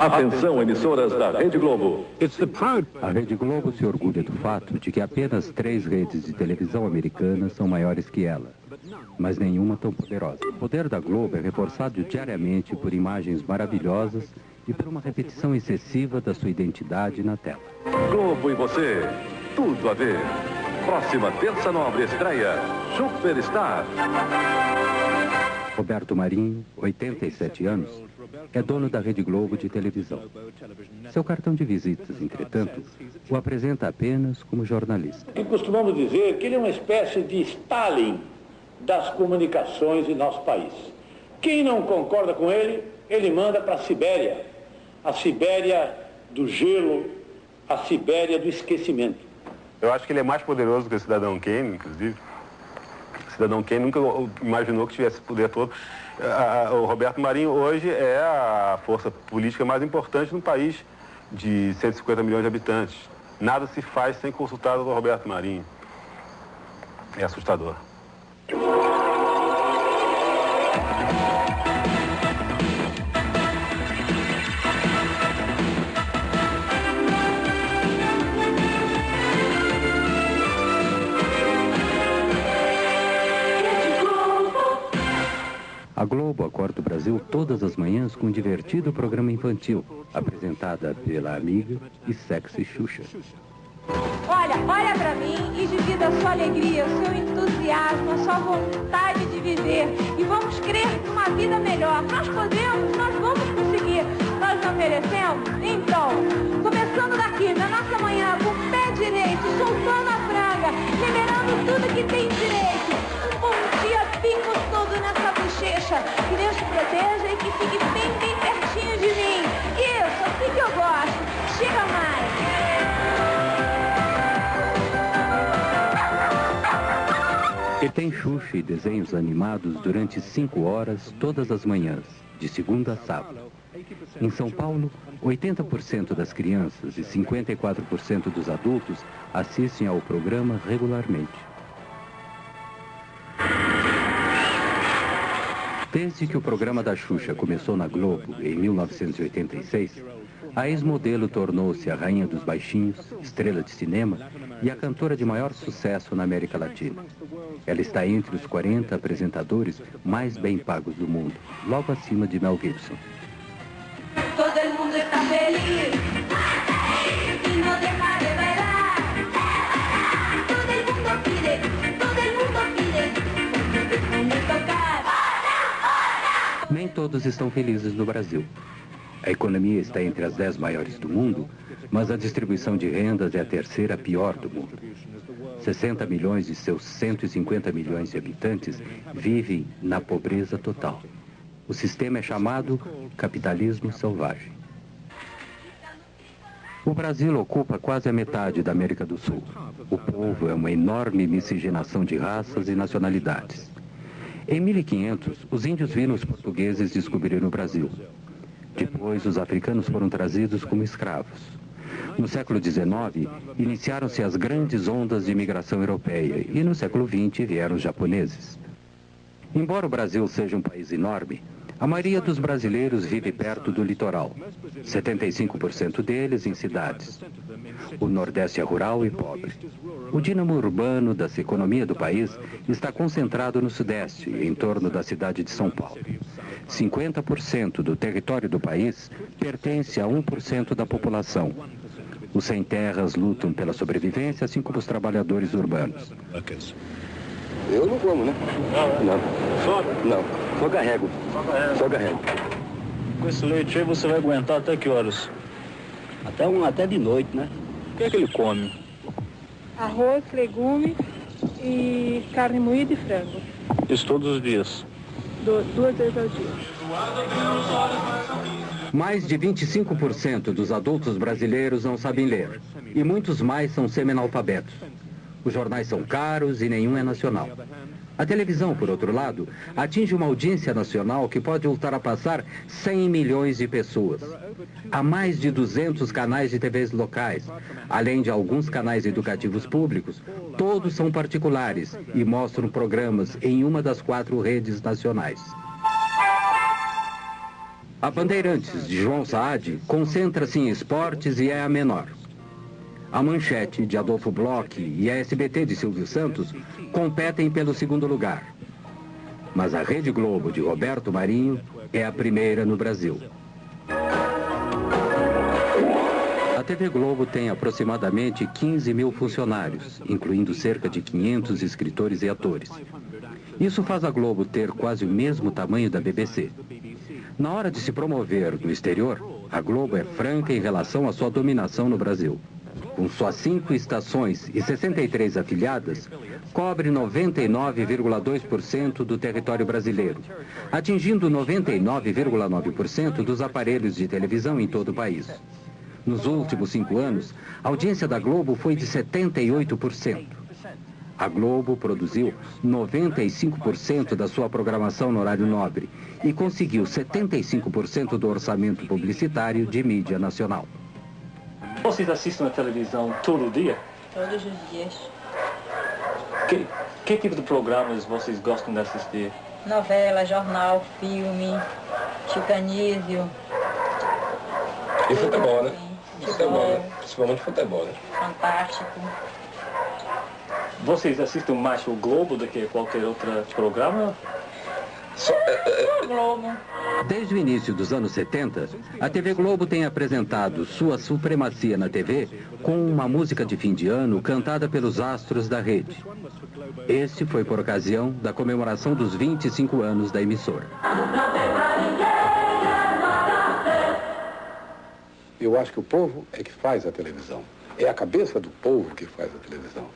Atenção, emissoras da Rede Globo. A Rede Globo se orgulha do fato de que apenas três redes de televisão americanas são maiores que ela, mas nenhuma tão poderosa. O poder da Globo é reforçado diariamente por imagens maravilhosas e por uma repetição excessiva da sua identidade na tela. Globo e você, tudo a ver. Próxima terça nobre estreia, Superstar. Roberto Marinho, 87 anos, é dono da Rede Globo de televisão. Seu cartão de visitas, entretanto, o apresenta apenas como jornalista. E costumamos dizer que ele é uma espécie de Stalin das comunicações em nosso país. Quem não concorda com ele, ele manda para a Sibéria. A Sibéria do gelo, a Sibéria do esquecimento. Eu acho que ele é mais poderoso que o cidadão Kane, inclusive. O cidadão Kane nunca imaginou que tivesse poder todo o Roberto Marinho hoje é a força política mais importante no país de 150 milhões de habitantes. Nada se faz sem consultar o Roberto Marinho. É assustador. A Globo acorda o Brasil todas as manhãs com um divertido programa infantil, apresentada pela amiga e sexy Xuxa. Olha, olha pra mim e divida a sua alegria, o seu entusiasmo, a sua vontade de viver. E vamos crer numa vida melhor. Nós podemos, nós vamos conseguir. Nós não merecemos? Então, começando daqui, na nossa manhã, com o pé direito, soltando a franga, liberando tudo que tem direito. Que Deus te proteja e que fique bem, bem pertinho de mim. Isso, assim que eu gosto. Chega mais. E tem Xuxa e desenhos animados durante cinco horas todas as manhãs, de segunda a sábado. Em São Paulo, 80% das crianças e 54% dos adultos assistem ao programa regularmente. Desde que o programa da Xuxa começou na Globo, em 1986, a ex-modelo tornou-se a rainha dos baixinhos, estrela de cinema e a cantora de maior sucesso na América Latina. Ela está entre os 40 apresentadores mais bem pagos do mundo, logo acima de Mel Gibson. Todo mundo está feliz todos estão felizes no Brasil. A economia está entre as 10 maiores do mundo, mas a distribuição de rendas é a terceira pior do mundo. 60 milhões de seus 150 milhões de habitantes vivem na pobreza total. O sistema é chamado capitalismo selvagem. O Brasil ocupa quase a metade da América do Sul. O povo é uma enorme miscigenação de raças e nacionalidades. Em 1500, os índios viram os portugueses descobrir o Brasil. Depois, os africanos foram trazidos como escravos. No século XIX, iniciaram-se as grandes ondas de imigração europeia e no século XX vieram os japoneses. Embora o Brasil seja um país enorme, a maioria dos brasileiros vive perto do litoral, 75% deles em cidades. O Nordeste é rural e pobre. O dínamo urbano da economia do país está concentrado no Sudeste, em torno da cidade de São Paulo. 50% do território do país pertence a 1% da população. Os sem-terras lutam pela sobrevivência, assim como os trabalhadores urbanos. Eu não como, né? Não. Só? Não. Só carrego. Só carrego. Com esse leite aí você vai aguentar até que horas? Até, um, até de noite, né? O que é que ele come? arroz, legume e carne moída e frango. Isso todos os dias? Du- duas vezes ao dia. Mais de 25% dos adultos brasileiros não sabem ler. E muitos mais são semi-analfabetos. Os jornais são caros e nenhum é nacional. A televisão, por outro lado, atinge uma audiência nacional que pode ultrapassar 100 milhões de pessoas. Há mais de 200 canais de TVs locais, além de alguns canais educativos públicos. Todos são particulares e mostram programas em uma das quatro redes nacionais. A Bandeirantes, de João Saad, concentra-se em esportes e é a menor. A Manchete, de Adolfo Bloch, e a SBT de Silvio Santos competem pelo segundo lugar. Mas a Rede Globo, de Roberto Marinho, é a primeira no Brasil. A TV Globo tem aproximadamente 15 mil funcionários, incluindo cerca de 500 escritores e atores. Isso faz a Globo ter quase o mesmo tamanho da BBC. Na hora de se promover no exterior, a Globo é franca em relação à sua dominação no Brasil. Com suas cinco estações e 63 afiliadas, cobre 99,2% do território brasileiro, atingindo 99,9% dos aparelhos de televisão em todo o país. Nos últimos cinco anos, a audiência da Globo foi de 78%. A Globo produziu 95% da sua programação no horário nobre e conseguiu 75% do orçamento publicitário de mídia nacional. Vocês assistem a televisão todo dia? Todos os dias. Que, que tipo de programas vocês gostam de assistir? Novela, jornal, filme, chicanísio. E futebol, né? Futebol, né? Principalmente futebol, né? Fantástico. Vocês assistem mais o Globo do que qualquer outro programa? Só, é, é, Globo. Desde o início dos anos 70, a TV Globo tem apresentado sua supremacia na TV com uma música de fim de ano cantada pelos astros da rede. Este foi por ocasião da comemoração dos 25 anos da emissora. Eu acho que o povo é que faz a televisão. É a cabeça do povo que faz a televisão.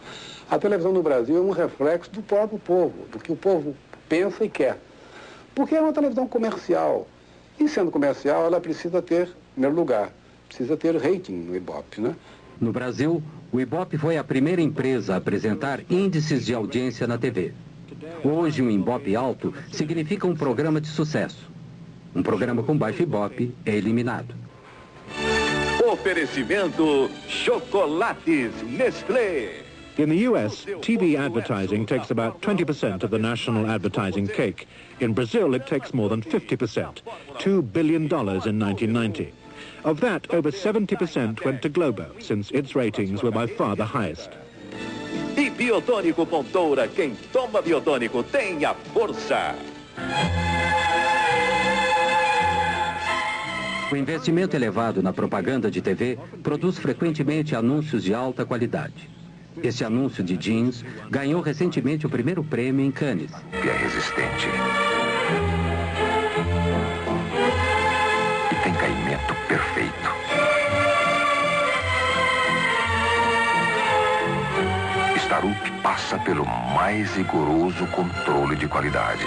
A televisão no Brasil é um reflexo do próprio povo, do que o povo pensa e quer. Porque é uma televisão comercial. E sendo comercial, ela precisa ter, em primeiro lugar, precisa ter rating no Ibope, né? No Brasil, o Ibope foi a primeira empresa a apresentar índices de audiência na TV. Hoje, um Ibope alto significa um programa de sucesso. Um programa com baixo Ibope é eliminado. Oferecimento Chocolates Nestlé. In the US, TV advertising takes about 20% of the national advertising cake. In Brazil, it takes more than 50%, $2 billion in 1990. Of that, over 70% went to Globo, since its ratings were by far the highest. E Biotônico Pontoura, quem toma Biotônico tem a força. O investimento elevado na propaganda de TV produz frequentemente anúncios de alta qualidade. Este anúncio de jeans ganhou recentemente o primeiro prêmio em Cannes. Que é resistente. E tem caimento perfeito. Starup passa pelo mais rigoroso controle de qualidade.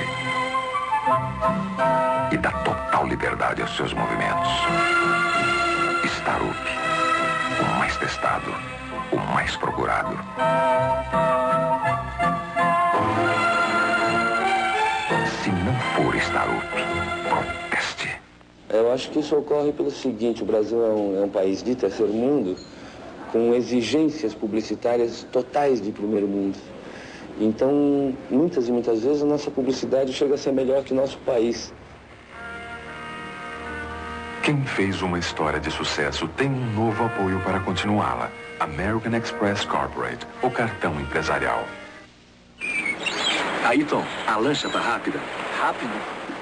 E dá total liberdade aos seus movimentos. Starup, o mais testado o mais procurado. Se não for Starup, proteste. Eu acho que isso ocorre pelo seguinte, o Brasil é um, é um país de terceiro mundo com exigências publicitárias totais de primeiro mundo. Então, muitas e muitas vezes a nossa publicidade chega a ser melhor que nosso país. Quem fez uma história de sucesso tem um novo apoio para continuá-la. American Express Corporate, o cartão empresarial. Ayrton, a lancha tá rápida. Rápido?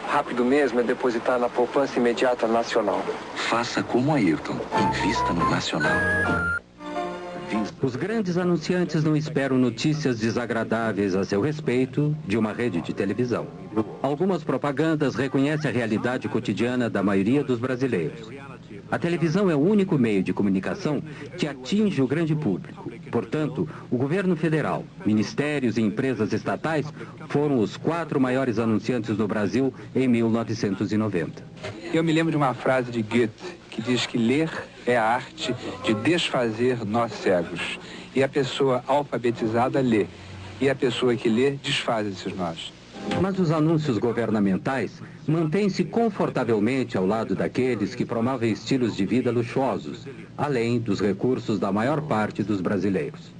Rápido mesmo é depositar na poupança imediata nacional. Faça como Ayrton, invista no nacional. Os grandes anunciantes não esperam notícias desagradáveis a seu respeito de uma rede de televisão. Algumas propagandas reconhecem a realidade cotidiana da maioria dos brasileiros. A televisão é o único meio de comunicação que atinge o grande público. Portanto, o governo federal, ministérios e empresas estatais foram os quatro maiores anunciantes do Brasil em 1990. Eu me lembro de uma frase de Goethe que diz que ler é a arte de desfazer nós cegos. E a pessoa alfabetizada lê. E a pessoa que lê desfaz esses nós. Mas os anúncios governamentais mantêm-se confortavelmente ao lado daqueles que promovem estilos de vida luxuosos, além dos recursos da maior parte dos brasileiros.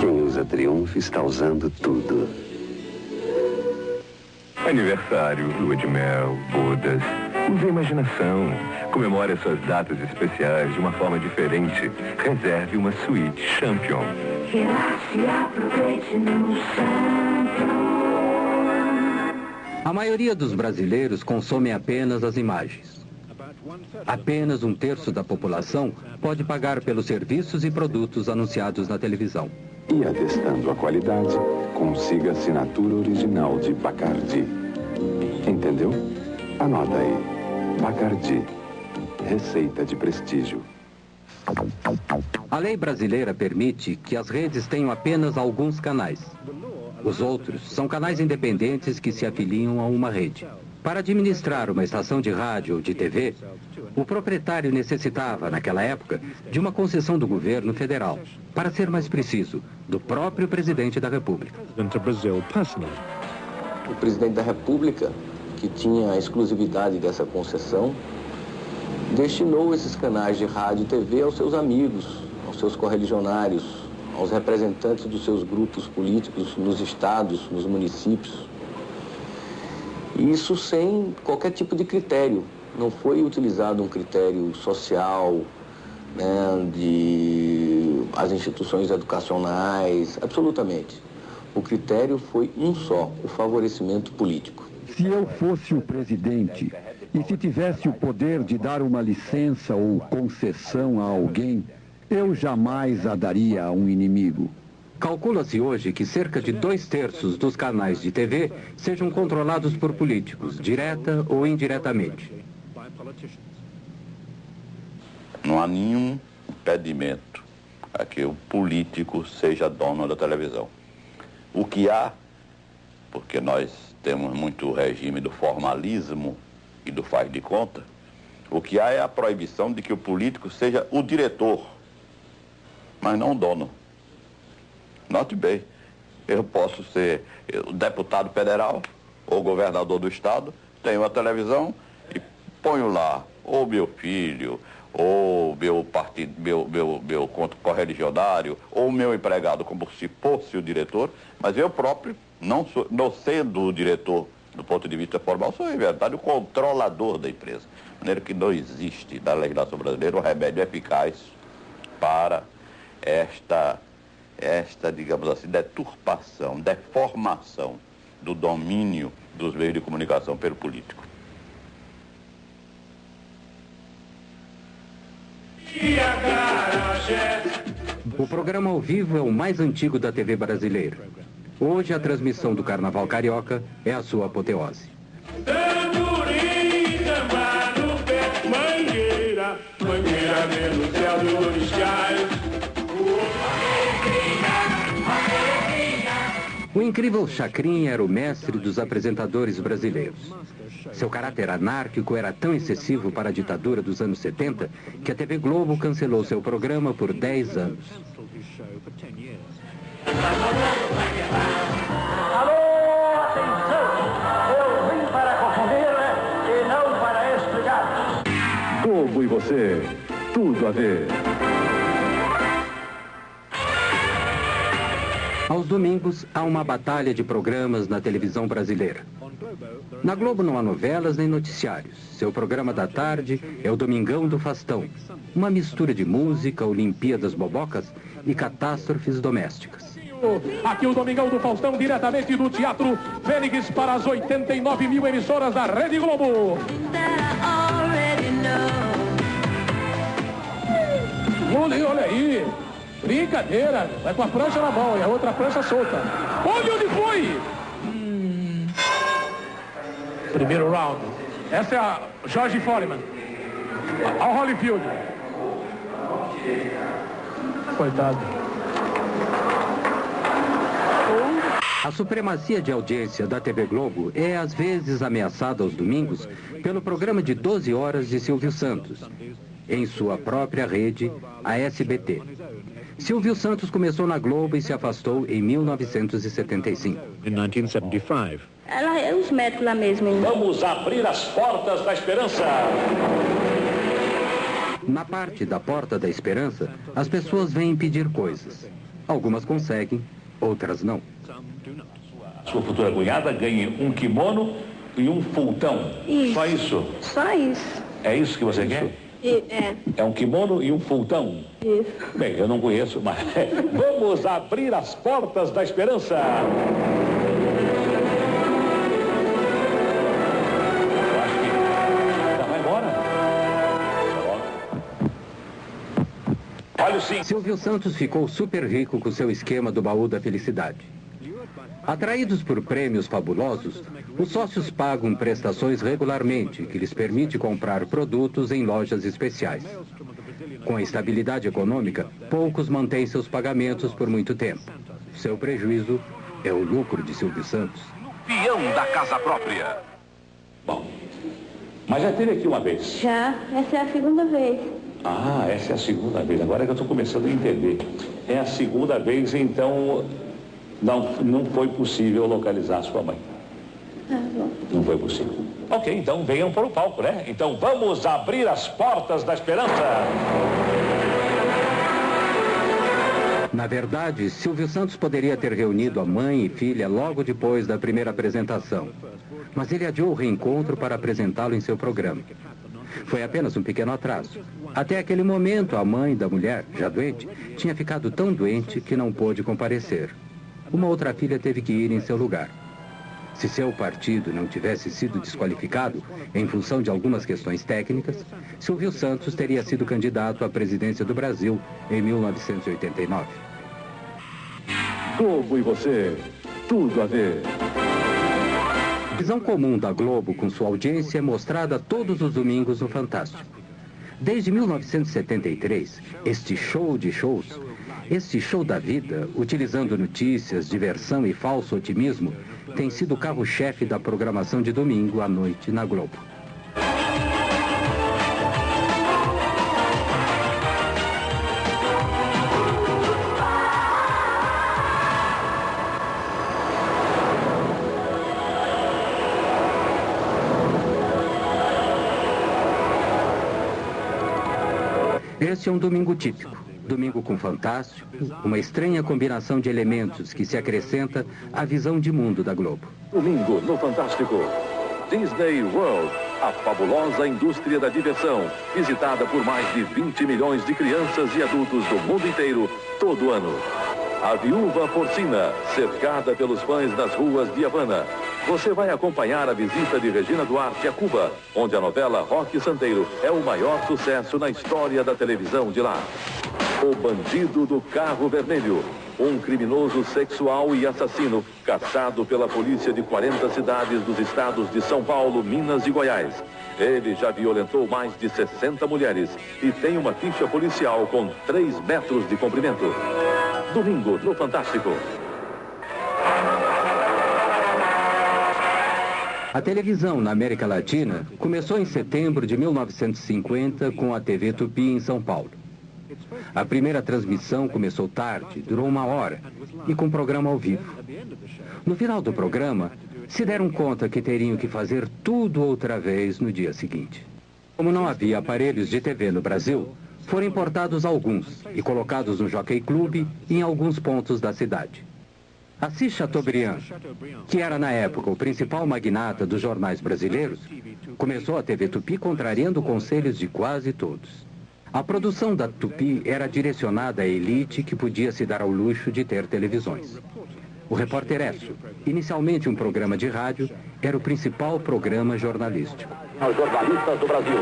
Quem usa Triunfo está usando tudo. Aniversário, lua de mel, bodas. Use a imaginação. Comemore as suas datas especiais de uma forma diferente. Reserve uma suíte Champion. Relaxe e aproveite no Champion. A maioria dos brasileiros consome apenas as imagens. Apenas um terço da população pode pagar pelos serviços e produtos anunciados na televisão. E atestando a qualidade, consiga a assinatura original de Bacardi. Entendeu? Anota aí. Bacardi. Receita de prestígio. A lei brasileira permite que as redes tenham apenas alguns canais. Os outros são canais independentes que se afiliam a uma rede. Para administrar uma estação de rádio ou de TV, o proprietário necessitava, naquela época, de uma concessão do governo federal. Para ser mais preciso, do próprio presidente da República. O presidente da República, que tinha a exclusividade dessa concessão, destinou esses canais de rádio e TV aos seus amigos, aos seus correligionários, aos representantes dos seus grupos políticos nos estados, nos municípios. Isso sem qualquer tipo de critério. Não foi utilizado um critério social, né, de as instituições educacionais, absolutamente. O critério foi um só, o favorecimento político. Se eu fosse o presidente e se tivesse o poder de dar uma licença ou concessão a alguém, eu jamais a daria a um inimigo. Calcula-se hoje que cerca de dois terços dos canais de TV sejam controlados por políticos, direta ou indiretamente. Não há nenhum impedimento a que o político seja dono da televisão. O que há, porque nós temos muito o regime do formalismo e do faz de conta, o que há é a proibição de que o político seja o diretor, mas não o dono. Note bem, eu posso ser deputado federal ou governador do estado, tenho a televisão e ponho lá ou meu filho, ou meu partido, meu, meu, meu correligionário, ou meu empregado como se fosse o diretor, mas eu próprio, não, sou, não sendo o diretor do ponto de vista formal, sou, em verdade, o controlador da empresa. De maneira que não existe na legislação brasileira um remédio eficaz para esta, esta, digamos assim, deturpação, deformação do domínio dos meios de comunicação pelo político. O programa ao vivo é o mais antigo da TV brasileira. Hoje, a transmissão do Carnaval Carioca é a sua apoteose. O incrível Chacrin era o mestre dos apresentadores brasileiros. Seu caráter anárquico era tão excessivo para a ditadura dos anos 70 que a TV Globo cancelou seu programa por 10 anos. Alô, atenção! Eu vim para confundir e não para explicar. Globo e você, tudo a ver. Aos domingos, há uma batalha de programas na televisão brasileira. Na Globo não há novelas nem noticiários. Seu programa da tarde é o Domingão do Fastão. Uma mistura de música, Olimpíadas Bobocas e catástrofes domésticas. Aqui o Domingão do Faustão, diretamente do Teatro Fênix para as 89 mil emissoras da Rede Globo. Olha, olha aí. Brincadeira. Vai com a prancha na mão e a outra prancha solta. Olha onde foi! Hum. Primeiro round. Essa é a George Foreman. Ao Holyfield. Coitado. A supremacia de audiência da TV Globo é às vezes ameaçada aos domingos pelo programa de 12 horas de Silvio Santos, em sua própria rede, a SBT. Silvio Santos começou na Globo e se afastou em 1975. In 1975. Ela é os médicos lá mesmo. Hein? Vamos abrir as portas da esperança. Na parte da Porta da Esperança, as pessoas vêm pedir coisas. Algumas conseguem, outras não. Sua futura cunhada ganhe um kimono e um fultão. Isso. Só isso? Só isso. É isso que você quer? E, é, É um kimono e um fultão. isso. Bem, eu não conheço, mas vamos abrir as portas da esperança. Eu acho que já vai embora. Olha o sim. Silvio Santos ficou super rico com seu esquema do baú da felicidade. Atraídos por prêmios fabulosos, os sócios pagam prestações regularmente, que lhes permite comprar produtos em lojas especiais. Com a estabilidade econômica, poucos mantêm seus pagamentos por muito tempo. Seu prejuízo é o lucro de Silvio Santos. Peão da casa própria. Bom, mas já teve aqui uma vez. Já, essa é a segunda vez. Ah, essa é a segunda vez. Agora é que eu estou começando a entender. É a segunda vez, então não, não foi possível localizar sua mãe. Não foi possível. Ok, então venham para o palco, né? Então vamos abrir as portas da esperança. Na verdade, Silvio Santos poderia ter reunido a mãe e filha logo depois da primeira apresentação. Mas ele adiou o reencontro para apresentá-lo em seu programa. Foi apenas um pequeno atraso. Até aquele momento, a mãe da mulher, já doente, tinha ficado tão doente que não pôde comparecer. Uma outra filha teve que ir em seu lugar. Se seu partido não tivesse sido desqualificado em função de algumas questões técnicas, Silvio Santos teria sido candidato à presidência do Brasil em 1989. Globo e você, tudo a ver. A visão comum da Globo com sua audiência é mostrada todos os domingos no Fantástico. Desde 1973, este show de shows, este show da vida, utilizando notícias, diversão e falso otimismo, tem sido carro-chefe da programação de domingo à noite na Globo. Este é um domingo típico. Domingo com fantástico, uma estranha combinação de elementos que se acrescenta à visão de mundo da Globo. Domingo no Fantástico. Disney World, a fabulosa indústria da diversão, visitada por mais de 20 milhões de crianças e adultos do mundo inteiro todo ano. A Viúva Porcina, cercada pelos fãs nas ruas de Havana. Você vai acompanhar a visita de Regina Duarte a Cuba, onde a novela Rock Santeiro é o maior sucesso na história da televisão de lá. O Bandido do Carro Vermelho. Um criminoso sexual e assassino caçado pela polícia de 40 cidades dos estados de São Paulo, Minas e Goiás. Ele já violentou mais de 60 mulheres e tem uma ficha policial com 3 metros de comprimento. Domingo no Fantástico. A televisão na América Latina começou em setembro de 1950 com a TV Tupi em São Paulo. A primeira transmissão começou tarde, durou uma hora, e com programa ao vivo. No final do programa, se deram conta que teriam que fazer tudo outra vez no dia seguinte. Como não havia aparelhos de TV no Brasil, foram importados alguns e colocados no Jockey Club em alguns pontos da cidade. Assis Chateaubriand, que era na época o principal magnata dos jornais brasileiros, começou a TV Tupi contrariando conselhos de quase todos. A produção da Tupi era direcionada à elite que podia se dar ao luxo de ter televisões. O Repórter Esso, inicialmente um programa de rádio, era o principal programa jornalístico. Os jornalistas do Brasil.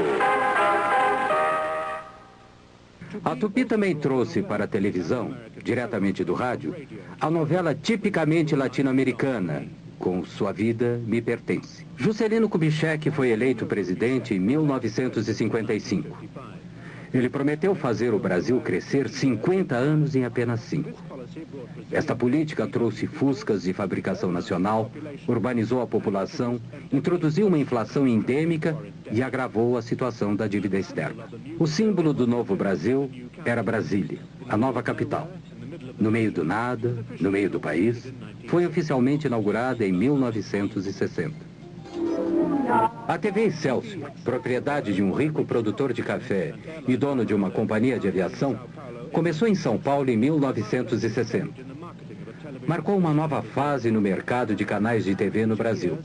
A Tupi também trouxe para a televisão, diretamente do rádio, a novela tipicamente latino-americana, com Sua Vida Me Pertence. Juscelino Kubitschek foi eleito presidente em 1955. Ele prometeu fazer o Brasil crescer 50 anos em apenas cinco. Esta política trouxe fuscas de fabricação nacional, urbanizou a população, introduziu uma inflação endêmica e agravou a situação da dívida externa. O símbolo do novo Brasil era Brasília, a nova capital. No meio do nada, no meio do país, foi oficialmente inaugurada em 1960. A TV Excelsior, propriedade de um rico produtor de café e dono de uma companhia de aviação, começou em São Paulo em 1960. marcou uma nova fase no mercado de canais de TV no Brasil.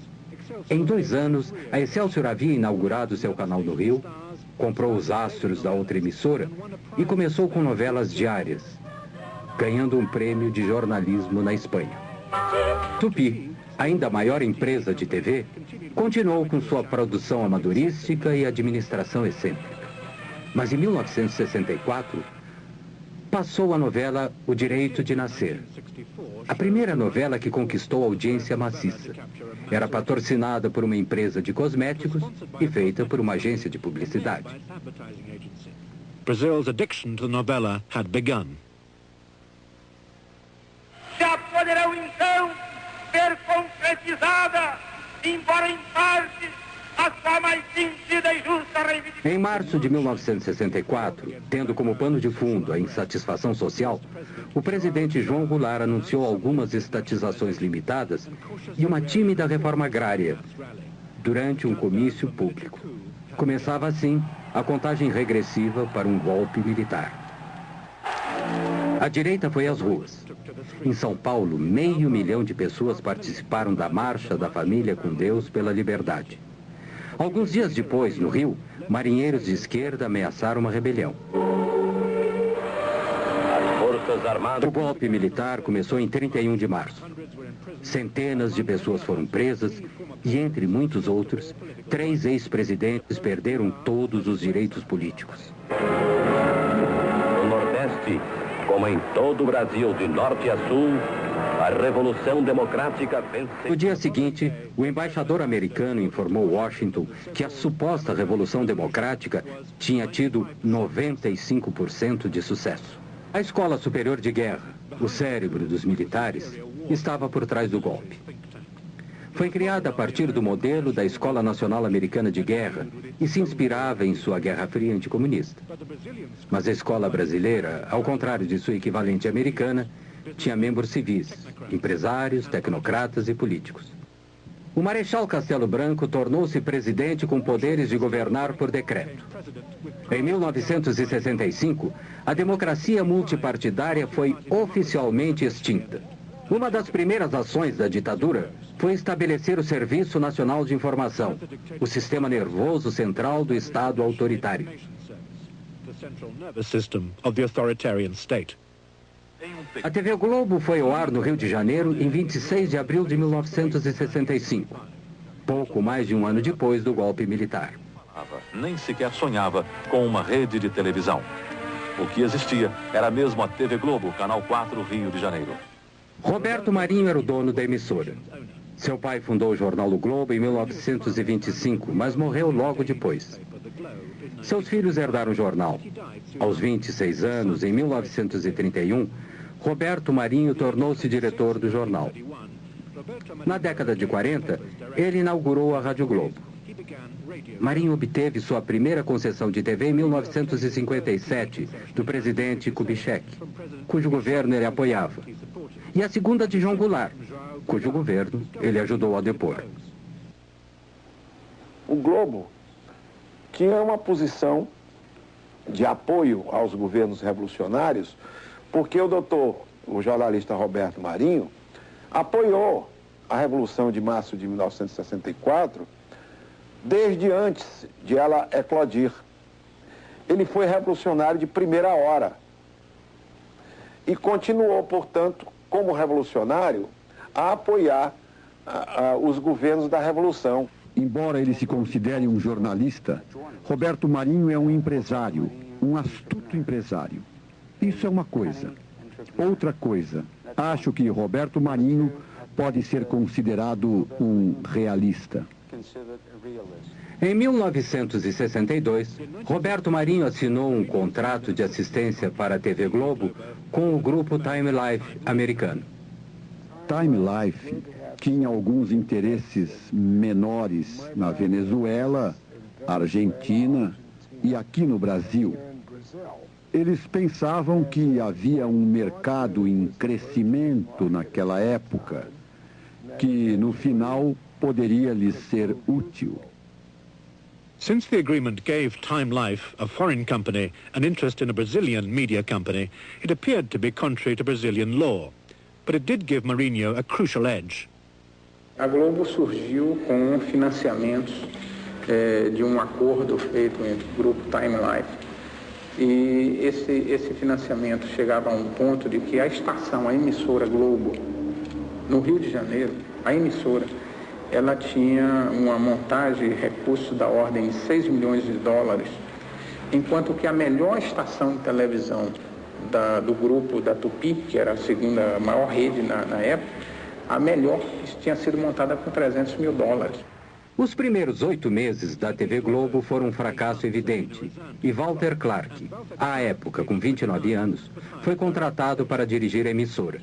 Em dois anos, a Excelsior havia inaugurado seu canal no Rio, comprou os astros da outra emissora e começou com novelas diárias, ganhando um prêmio de jornalismo na Espanha. Tupi, ainda maior empresa de TV, continuou com sua produção amadorística e administração excêntrica. Mas em 1964, passou a novela O Direito de Nascer. A primeira novela que conquistou audiência maciça. Era patrocinada por uma empresa de cosméticos e feita por uma agência de publicidade. Brazil's addiction to the novela had begun. Já poderão então ser concretizada, embora em a sua mais sentida e justa reivindicação. Em março de 1964, tendo como pano de fundo a insatisfação social, o presidente João Goulart anunciou algumas estatizações limitadas e uma tímida reforma agrária durante um comício público. Começava assim a contagem regressiva para um golpe militar. A direita foi às ruas. Em São Paulo, meio milhão de pessoas participaram da Marcha da Família com Deus pela Liberdade. Alguns dias depois, no Rio, marinheiros de esquerda ameaçaram uma rebelião. O golpe militar começou em 31 de março. Centenas de pessoas foram presas e, entre muitos outros, três ex-presidentes perderam todos os direitos políticos. No Nordeste, como em todo o Brasil, de norte a sul, a Revolução Democrática venceu. No dia seguinte, o embaixador americano informou Washington que a suposta Revolução Democrática tinha tido 95% de sucesso. A Escola Superior de Guerra, o cérebro dos militares, estava por trás do golpe. Foi criada a partir do modelo da Escola Nacional Americana de Guerra e se inspirava em sua Guerra Fria anticomunista. Mas a escola brasileira, ao contrário de sua equivalente americana, tinha membros civis, empresários, tecnocratas e políticos. O Marechal Castelo Branco tornou-se presidente com poderes de governar por decreto. Em 1965, a democracia multipartidária foi oficialmente extinta. Uma das primeiras ações da ditadura foi estabelecer o Serviço Nacional de Informação, o sistema nervoso central do Estado autoritário. A TV Globo foi ao ar no Rio de Janeiro em 26 de abril de 1965, pouco mais de um ano depois do golpe militar. Nem sequer sonhava com uma rede de televisão. O que existia era mesmo a TV Globo, Canal 4, Rio de Janeiro. Roberto Marinho era o dono da emissora. Seu pai fundou o jornal O Globo em 1925, mas morreu logo depois. Seus filhos herdaram o jornal. Aos 26 anos, em 1931, Roberto Marinho tornou-se diretor do jornal. Na década de 40, ele inaugurou a Rádio Globo. Marinho obteve sua primeira concessão de TV em 1957, do presidente Kubitschek, cujo governo ele apoiava. E a segunda de João Goulart, cujo governo ele ajudou a depor. O Globo tinha uma posição de apoio aos governos revolucionários, porque o doutor, o jornalista Roberto Marinho, apoiou a Revolução de Março de 1964 desde antes de ela eclodir. Ele foi revolucionário de primeira hora e continuou, portanto, como revolucionário, a apoiar a, a, os governos da Revolução. Embora ele se considere um jornalista, Roberto Marinho é um empresário, um astuto empresário. Isso é uma coisa. Outra coisa, acho que Roberto Marinho pode ser considerado um realista. Em 1962, Roberto Marinho assinou um contrato de assistência para a TV Globo com o grupo Time Life americano. Time Life tinha alguns interesses menores na Venezuela, Argentina e aqui no Brasil. Eles pensavam que havia um mercado em crescimento naquela época, que no final poderia lhes ser útil. Since the agreement gave Time Life, a foreign company, an interest in a Brazilian media company, it appeared to be contrary to Brazilian law. But it did give Mourinho a crucial edge. A Globo surgiu com financiamentos é, de um acordo feito entre o grupo Time Life. E esse, esse financiamento chegava a um ponto de que a estação, a emissora Globo, no Rio de Janeiro, a emissora, ela tinha uma montagem e recursos da ordem de 6 milhões de dólares, enquanto que a melhor estação de televisão da, do grupo da Tupi, que era a segunda maior rede na, na época, a melhor tinha sido montada com 300 mil dólares. Os primeiros oito meses da TV Globo foram um fracasso evidente. E Walter Clark, à época com 29 anos, foi contratado para dirigir a emissora.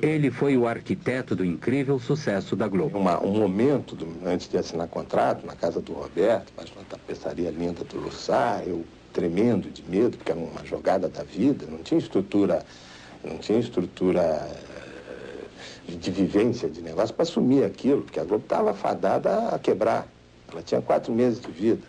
Ele foi o arquiteto do incrível sucesso da Globo. Uma, um momento, do, antes de assinar contrato, na casa do Roberto, faz uma tapeçaria linda do Lussá, eu tremendo de medo, porque era uma jogada da vida, não tinha estrutura, não tinha estrutura de vivência de negócio para assumir aquilo, porque a Globo estava fadada a quebrar. Ela tinha quatro meses de vida.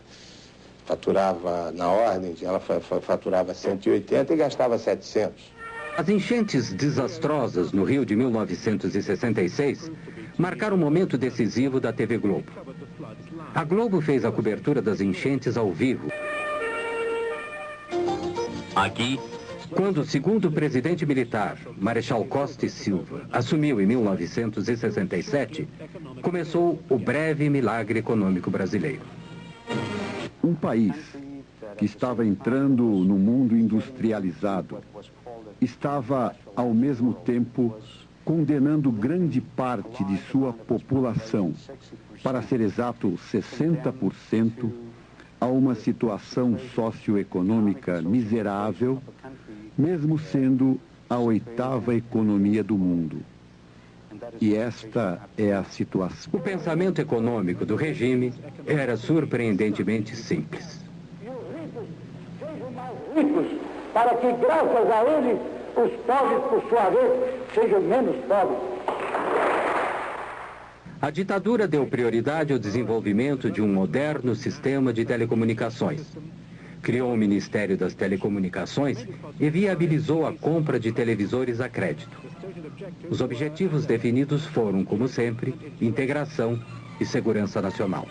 Faturava na ordem, ela faturava 180 e gastava 700. As enchentes desastrosas no Rio de 1966 marcaram um momento decisivo da TV Globo. A Globo fez a cobertura das enchentes ao vivo. Aqui, quando o segundo presidente militar, Marechal Costa e Silva, assumiu em 1967, começou o breve milagre econômico brasileiro. Um país que estava entrando no mundo industrializado estava, ao mesmo tempo, condenando grande parte de sua população, para ser exato 60%, a uma situação socioeconômica miserável mesmo sendo a oitava economia do mundo. E esta é a situação. O pensamento econômico do regime era surpreendentemente simples. Ricos, para que, graças a ele, os pobres, por sua vez, sejam menos pobres. A ditadura deu prioridade ao desenvolvimento de um moderno sistema de telecomunicações, criou o Ministério das Telecomunicações e viabilizou a compra de televisores a crédito. Os objetivos definidos foram, como sempre, integração e segurança nacional.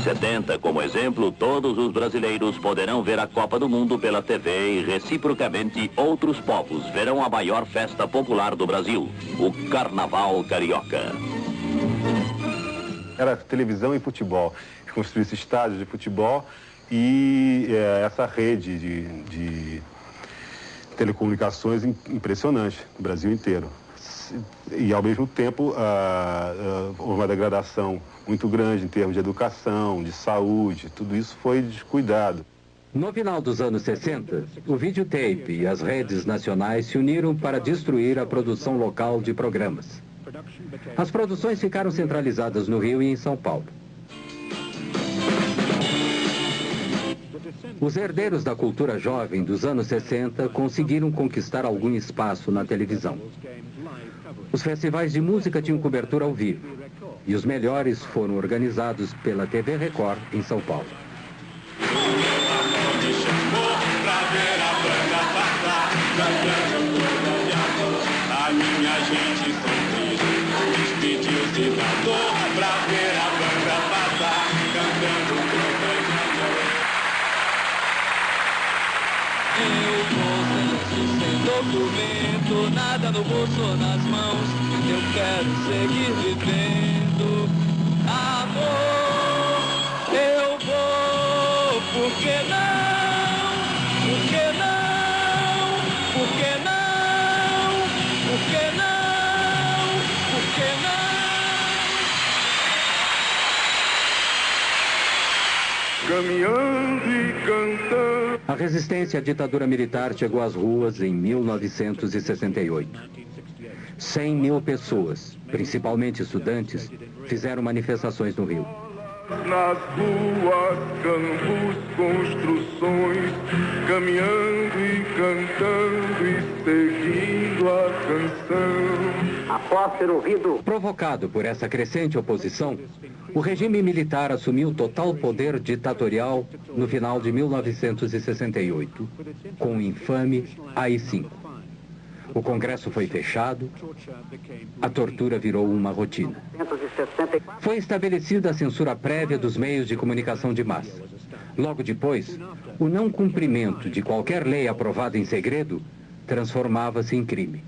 Em 70, como exemplo, todos os brasileiros poderão ver a Copa do Mundo pela TV e, reciprocamente, outros povos verão a maior festa popular do Brasil, o Carnaval Carioca. Era televisão e futebol construísse estádios de futebol e é, essa rede de, de telecomunicações impressionante no Brasil inteiro. E, ao mesmo tempo, houve uma degradação muito grande em termos de educação, de saúde, tudo isso foi descuidado. No final dos anos 60, o videotape e as redes nacionais se uniram para destruir a produção local de programas. As produções ficaram centralizadas no Rio e em São Paulo. Os herdeiros da cultura jovem dos anos 60 conseguiram conquistar algum espaço na televisão. Os festivais de música tinham cobertura ao vivo e os melhores foram organizados pela TV Record em São Paulo. A minha gente despediu-se da dor documento, nada no bolso ou nas mãos. Eu quero seguir vivendo. Amor, eu vou, por resistência à ditadura militar chegou às ruas em 1968. 100 mil pessoas, principalmente estudantes, fizeram manifestações no Rio. Campos, construções, caminhando e cantando e seguindo a canção. Após ser ouvido. Provocado por essa crescente oposição, o regime militar assumiu total poder ditatorial no final de 1968, com o infame AI-5. O Congresso foi fechado, a tortura virou uma rotina. Foi estabelecida a censura prévia dos meios de comunicação de massa. Logo depois, o não cumprimento de qualquer lei aprovada em segredo transformava-se em crime.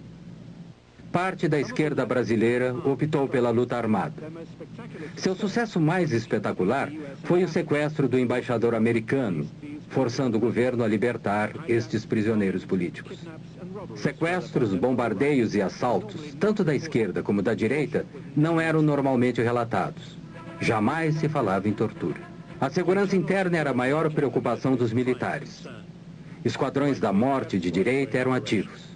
Parte da esquerda brasileira optou pela luta armada. Seu sucesso mais espetacular foi o sequestro do embaixador americano, forçando o governo a libertar estes prisioneiros políticos. Sequestros, bombardeios e assaltos, tanto da esquerda como da direita, não eram normalmente relatados. Jamais se falava em tortura. A segurança interna era a maior preocupação dos militares. Esquadrões da morte de direita eram ativos.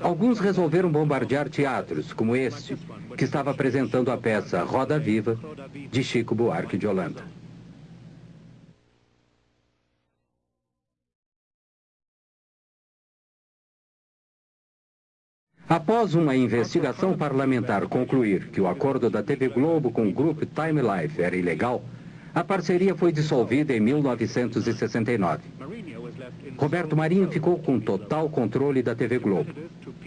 Alguns resolveram bombardear teatros, como este, que estava apresentando a peça Roda Viva, de Chico Buarque de Holanda. Após uma investigação parlamentar concluir que o acordo da TV Globo com o grupo Time Life era ilegal, a parceria foi dissolvida em 1969. Roberto Marinho ficou com total controle da TV Globo.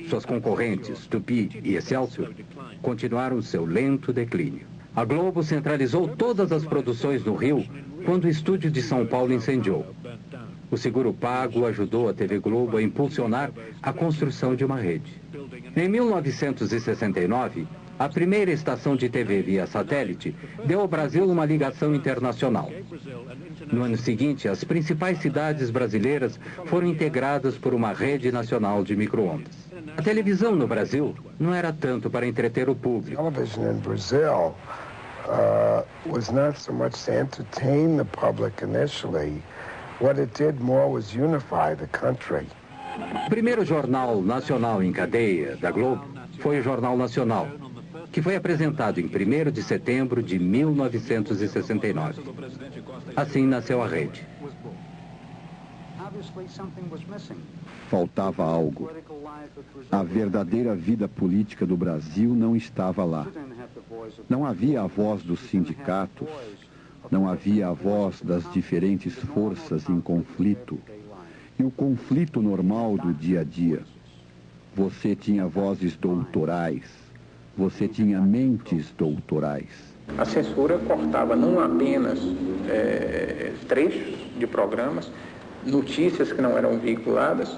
Suas concorrentes, Tupi e Excelsior, continuaram seu lento declínio. A Globo centralizou todas as produções no Rio quando o estúdio de São Paulo incendiou. O seguro pago ajudou a TV Globo a impulsionar a construção de uma rede. Em 1969, a primeira estação de TV via satélite deu ao Brasil uma ligação internacional. No ano seguinte, as principais cidades brasileiras foram integradas por uma rede nacional de microondas. A televisão no Brasil não era tanto para entreter o público. Television in Brazil uh, was not so much to entertain the public. What it did more was unify the country. O primeiro jornal nacional em cadeia da Globo foi o Jornal Nacional, que foi apresentado em 1 de setembro de 1969. Assim nasceu a rede. Faltava algo. A verdadeira vida política do Brasil não estava lá. Não havia a voz dos sindicatos, não havia a voz das diferentes forças em conflito e o conflito normal do dia a dia. Você tinha vozes doutorais, você tinha mentes doutorais. A censura cortava não apenas é, trechos de programas, notícias que não eram veiculadas,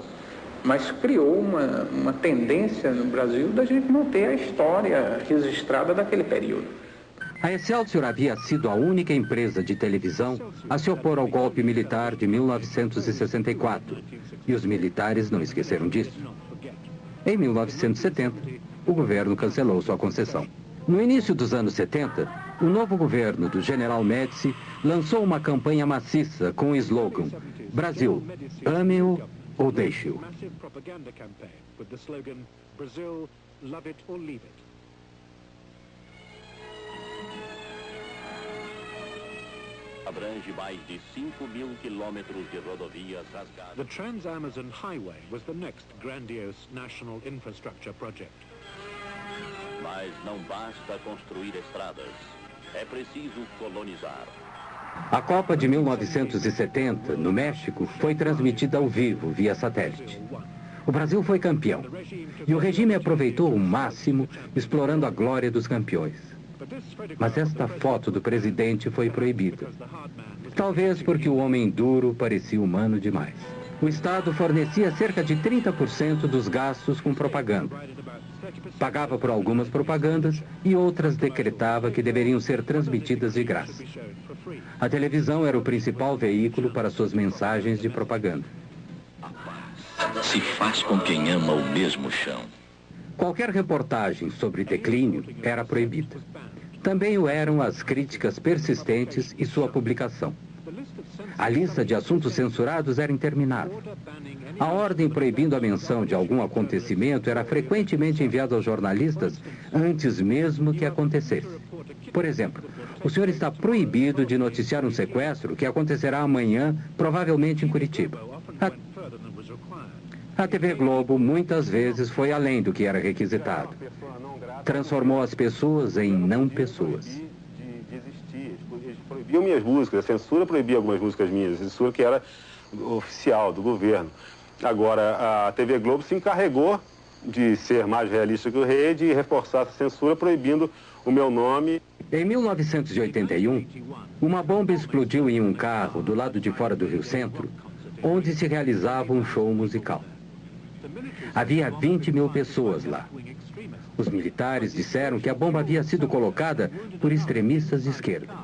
mas criou uma, uma tendência no Brasil da gente não ter a história registrada daquele período. A Excelsior havia sido a única empresa de televisão a se opor ao golpe militar de 1964. E os militares não esqueceram disso. Em 1970, o governo cancelou sua concessão. No início dos anos 70, o novo governo do General Médici lançou uma campanha maciça com o slogan Brasil, ame-o ou deixe-o. Abrange mais de 5 mil quilômetros de rodovias rasgadas. The Trans-Amazon Highway was the next grandiose national infrastructure project. Mas não basta construir estradas, é preciso colonizar. A Copa de 1970, no México, foi transmitida ao vivo, via satélite. O Brasil foi campeão. E o regime aproveitou o máximo, explorando a glória dos campeões. Mas esta foto do presidente foi proibida. Talvez porque o homem duro parecia humano demais. O Estado fornecia cerca de 30% dos gastos com propaganda. Pagava por algumas propagandas e outras decretava que deveriam ser transmitidas de graça. A televisão era o principal veículo para suas mensagens de propaganda. Se faz com quem ama o mesmo chão. Qualquer reportagem sobre declínio era proibida. Também o eram as críticas persistentes e sua publicação. A lista de assuntos censurados era interminável. A ordem proibindo a menção de algum acontecimento era frequentemente enviada aos jornalistas antes mesmo que acontecesse. Por exemplo, o senhor está proibido de noticiar um sequestro que acontecerá amanhã, provavelmente em Curitiba. A, a TV Globo muitas vezes foi além do que era requisitado. Transformou as pessoas em não pessoas. Proibiam minhas músicas, a censura proibia algumas músicas minhas, a censura que era oficial, do governo. Agora, a TV Globo se encarregou de ser mais realista que o rei, de reforçar a censura proibindo o meu nome. Em 1981, uma bomba explodiu em um carro do lado de fora do Rio Centro, onde se realizava um show musical. Havia 20 mil pessoas lá. Os militares disseram que a bomba havia sido colocada por extremistas de esquerda.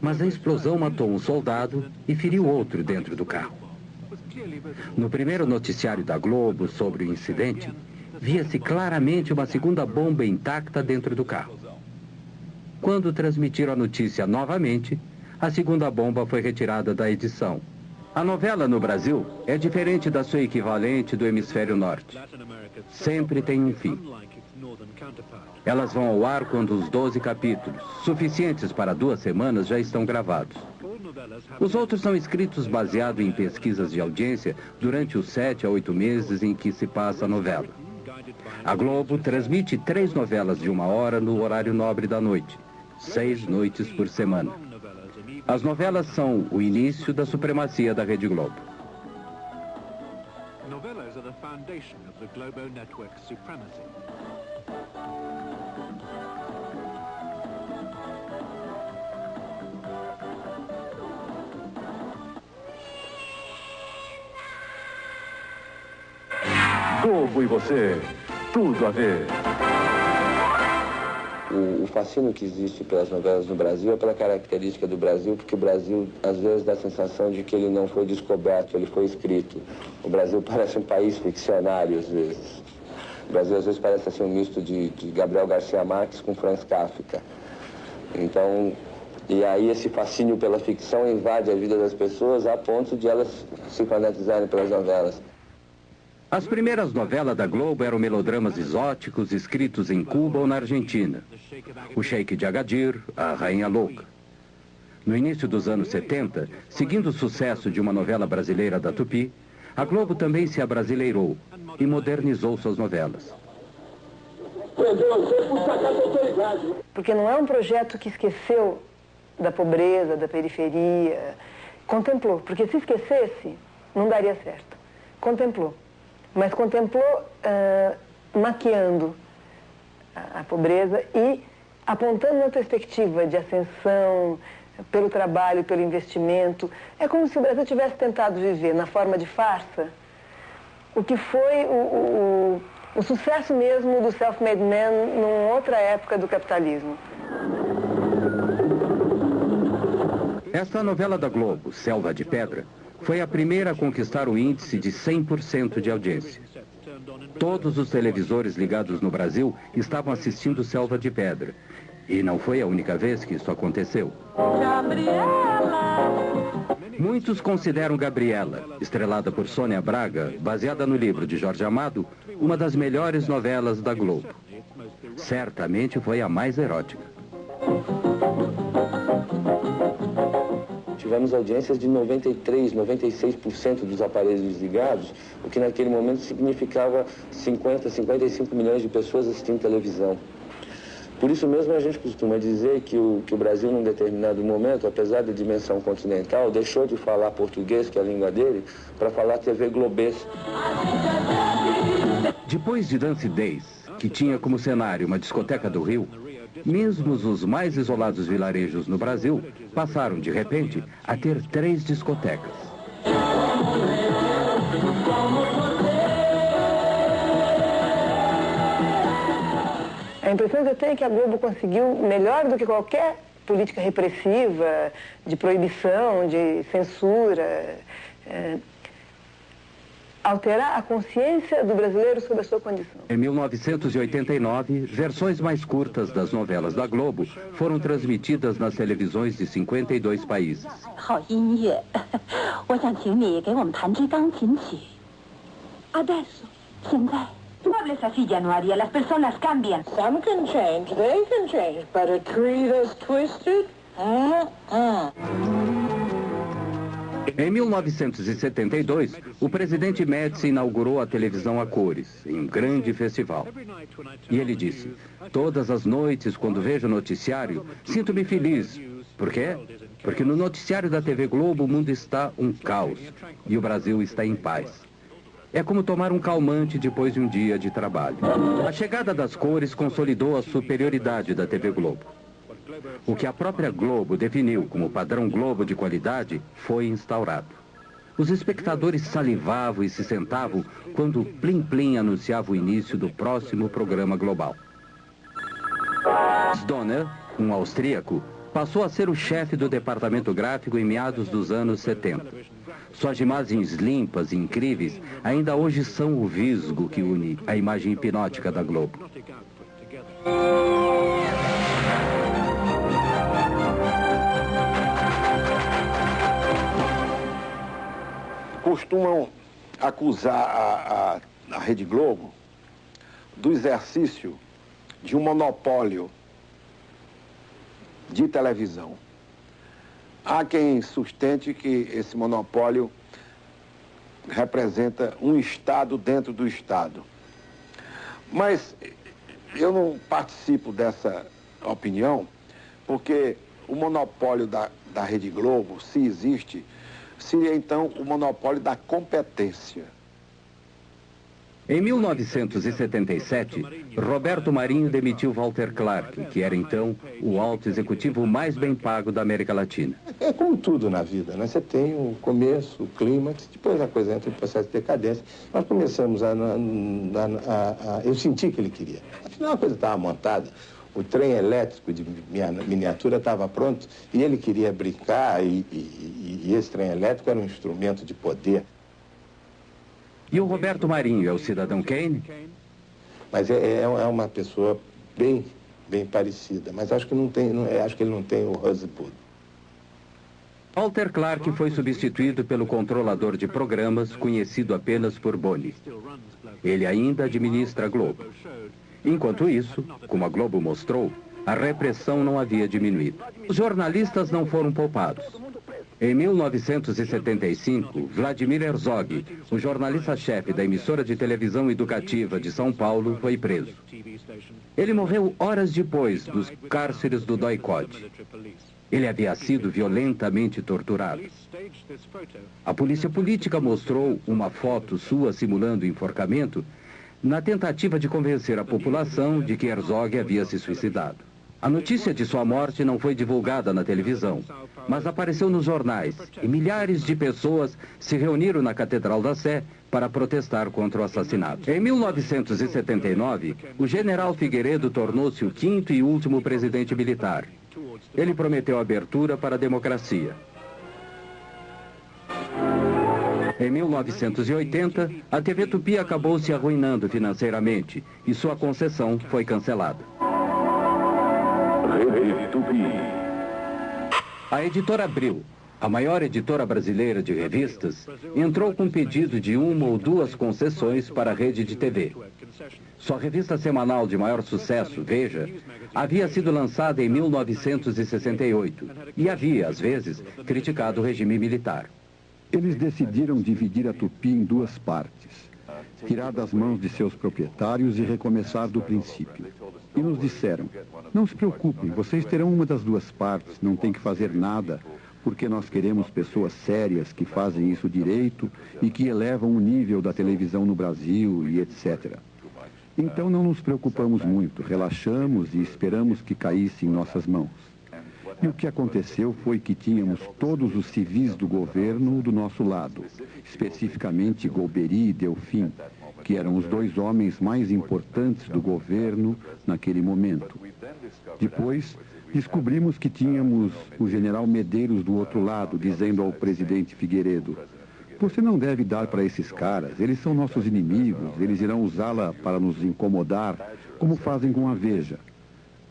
Mas a explosão matou um soldado e feriu outro dentro do carro. No primeiro noticiário da Globo sobre o incidente, via-se claramente uma segunda bomba intacta dentro do carro. Quando transmitiram a notícia novamente, a segunda bomba foi retirada da edição. A novela no Brasil é diferente da sua equivalente do hemisfério norte. Sempre tem um fim. Elas vão ao ar quando os 12 capítulos, suficientes para duas semanas, já estão gravados. Os outros são escritos baseado em pesquisas de audiência durante os sete a oito meses em que se passa a novela. A Globo transmite três novelas de uma hora no horário nobre da noite, seis noites por semana. As novelas são o início da supremacia da Rede Globo. Novelas are the foundation of the Globo network's supremacy. Globo e você, tudo a ver. O, o fascínio que existe pelas novelas no Brasil é pela característica do Brasil, porque o Brasil às vezes dá a sensação de que ele não foi descoberto, ele foi escrito. O Brasil parece um país ficcionário às vezes. O Brasil às vezes parece assim um misto de, de Gabriel Garcia Marques com Franz Kafka. Então, e aí esse fascínio pela ficção invade a vida das pessoas a ponto de elas se fanatizarem pelas novelas. As primeiras novelas da Globo eram melodramas exóticos escritos em Cuba ou na Argentina. O Sheik de Agadir, a Rainha Louca. No início dos anos 70, seguindo o sucesso de uma novela brasileira da Tupi, a Globo também se abrasileirou e modernizou suas novelas. Porque não é um projeto que esqueceu da pobreza, da periferia. Contemplou, porque se esquecesse, não daria certo. Contemplou mas contemplou uh, maquiando a, a, pobreza e apontando uma perspectiva de ascensão pelo trabalho, pelo investimento. É como se o Brasil tivesse tentado viver na forma de farsa o que foi o, o, o sucesso mesmo do self-made man numa outra época do capitalismo. Esta novela da Globo, Selva de Pedra, foi a primeira a conquistar o índice de 100% de audiência. Todos os televisores ligados no Brasil estavam assistindo Selva de Pedra. E não foi a única vez que isso aconteceu. Gabriela. Muitos consideram Gabriela, estrelada por Sônia Braga, baseada no livro de Jorge Amado, uma das melhores novelas da Globo. Certamente foi a mais erótica. Tivemos audiências de 93%, 96% dos aparelhos ligados, o que naquele momento significava 50, 55 milhões de pessoas assistindo televisão. Por isso mesmo a gente costuma dizer que o, que o Brasil, num determinado momento, apesar da dimensão continental, deixou de falar português, que é a língua dele, para falar TV globês. Depois de Dance Days, que tinha como cenário uma discoteca do Rio, mesmo os mais isolados vilarejos no Brasil passaram, de repente, a ter três discotecas. A impressão que eu tenho é que a Globo conseguiu, melhor do que qualquer política repressiva, de proibição, de censura, é, alterar a consciência do brasileiro sobre a sua condição. Em 1989, versões mais curtas das novelas da Globo foram transmitidas nas televisões de 52 países. Adesso, Muebles así haría. Las personas cambian. Some can change, they can change, but a tree that's twisted? Uh -uh. Em 1972, o presidente Médici inaugurou a televisão a cores, em um grande festival. E ele disse, todas as noites, quando vejo o noticiário, sinto-me feliz. Por quê? Porque no noticiário da TV Globo o mundo está um caos e o Brasil está em paz. É como tomar um calmante depois de um dia de trabalho. A chegada das cores consolidou a superioridade da TV Globo. O que a própria Globo definiu como padrão Globo de qualidade foi instaurado. Os espectadores salivavam e se sentavam quando o Plim Plim anunciava o início do próximo programa global. Donner, um austríaco, passou a ser o chefe do departamento gráfico em meados dos anos 70. Suas imagens limpas e incríveis ainda hoje são o visgo que une a imagem hipnótica da Globo. Costumam acusar a, a, a Rede Globo do exercício de um monopólio de televisão. Há quem sustente que esse monopólio representa um Estado dentro do Estado. Mas eu não participo dessa opinião, porque o monopólio da, da Rede Globo, se existe, seria então o monopólio da competência. Em 1977, Roberto Marinho demitiu Walter Clark, que era então o alto executivo mais bem pago da América Latina. É como tudo na vida, né? Você tem o começo, o clímax, depois a coisa entra em processo de decadência. Nós começamos a, a, a, a Eu senti que ele queria. Afinal, a coisa estava montada. O trem elétrico de miniatura estava pronto e ele queria brincar e, e, e esse trem elétrico era um instrumento de poder. E o Roberto Marinho é o cidadão Kane? Mas é, é, é uma pessoa bem, bem parecida, mas acho que não tem, não, é, acho que ele não tem o Rosebud. Walter Clark foi substituído pelo controlador de programas conhecido apenas por Boni. Ele ainda administra a Globo. Enquanto isso, como a Globo mostrou, a repressão não havia diminuído. Os jornalistas não foram poupados. Em 1975, Vladimir Herzog, o jornalista-chefe da emissora de televisão educativa de São Paulo, foi preso. Ele morreu horas depois dos cárceres do Doicode. Ele havia sido violentamente torturado. A polícia política mostrou uma foto sua simulando enforcamento na tentativa de convencer a população de que Herzog havia se suicidado. A notícia de sua morte não foi divulgada na televisão, mas apareceu nos jornais e milhares de pessoas se reuniram na Catedral da Sé para protestar contra o assassinato. Em 1979, o general Figueiredo tornou-se o quinto e último presidente militar. Ele prometeu abertura para a democracia. Em 1980, a TV Tupi acabou se arruinando financeiramente e sua concessão foi cancelada. Rede Tupi. A editora Abril, a maior editora brasileira de revistas, entrou com pedido de uma ou duas concessões para a rede de TV. Sua revista semanal de maior sucesso, Veja, havia sido lançada em 1968 e havia, às vezes, criticado o regime militar. Eles decidiram dividir a Tupi em duas partes, tirar das mãos de seus proprietários e recomeçar do princípio. E nos disseram, não se preocupem, vocês terão uma das duas partes, não tem que fazer nada, porque nós queremos pessoas sérias que fazem isso direito e que elevam o nível da televisão no Brasil e etc. Então não nos preocupamos muito, relaxamos e esperamos que caísse em nossas mãos. E o que aconteceu foi que tínhamos todos os civis do governo do nosso lado, especificamente Golbery e Delfim, que eram os dois homens mais importantes do governo naquele momento. Depois, descobrimos que tínhamos o general Medeiros do outro lado, dizendo ao presidente Figueiredo, você não deve dar para esses caras, eles são nossos inimigos, eles irão usá-la para nos incomodar, como fazem com a Veja.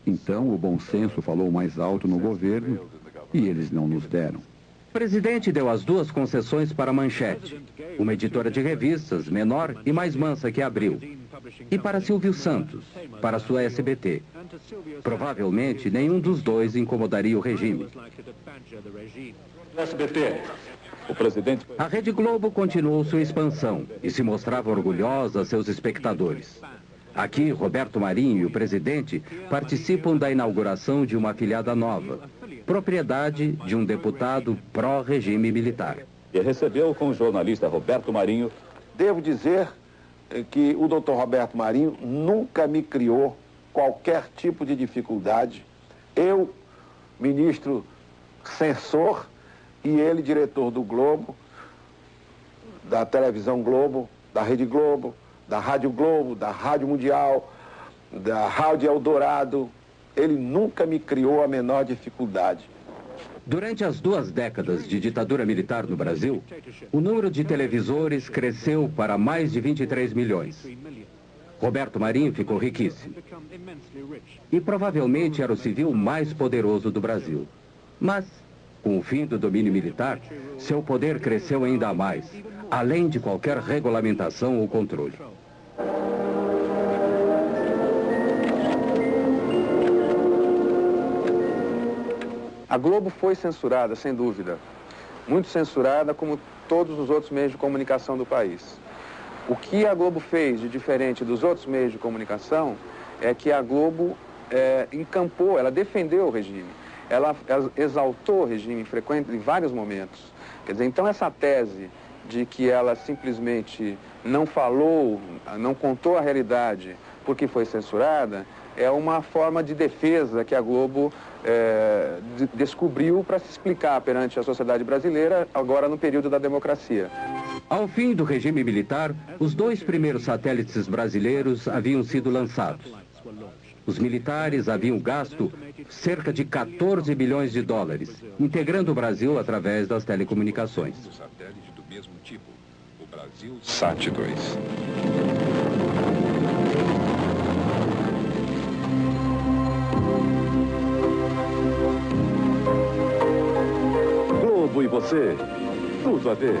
Então, o bom senso falou mais alto no governo e eles não nos deram. O presidente deu as duas concessões para a Manchete, uma editora de revistas menor e mais mansa que Abril, e para Silvio Santos, para sua SBT. Provavelmente, nenhum dos dois incomodaria o regime. SBT, o presidente... A Rede Globo continuou sua expansão e se mostrava orgulhosa a seus espectadores. Aqui, Roberto Marinho e o presidente participam da inauguração de uma afiliada nova, propriedade de um deputado pró-regime militar. E recebeu com o jornalista Roberto Marinho devo dizer eh, que o doutor Roberto Marinho nunca me criou qualquer tipo de dificuldade. Eu, ministro censor, e ele, diretor do Globo, da televisão Globo, da Rede Globo, da Rádio Globo, da Rádio Mundial, da Rádio Eldorado. Ele nunca me criou a menor dificuldade. Durante as duas décadas de ditadura militar no Brasil, o número de televisores cresceu para mais de 23 milhões. Roberto Marinho ficou riquíssimo. E provavelmente era o civil mais poderoso do Brasil. Mas, com o fim do domínio militar, seu poder cresceu ainda mais, além de qualquer regulamentação ou controle. A Globo foi censurada, sem dúvida. Muito censurada, como todos os outros meios de comunicação do país. O que a Globo fez de diferente dos outros meios de comunicação é que a Globo é, encampou, ela defendeu o regime. Ela, ela exaltou o regime frequente em vários momentos. Quer dizer, então essa tese de que ela simplesmente não falou, não contou a realidade porque foi censurada, é uma forma de defesa que a Globo é, de, descobriu para se explicar perante a sociedade brasileira, agora no período da democracia. Ao fim do regime militar, os dois primeiros satélites brasileiros haviam sido lançados. Os militares haviam gasto cerca de 14 bilhões de dólares, integrando o Brasil através das telecomunicações. Mesmo tipo, o Brasil Sat 2. Globo e você, tudo a ver.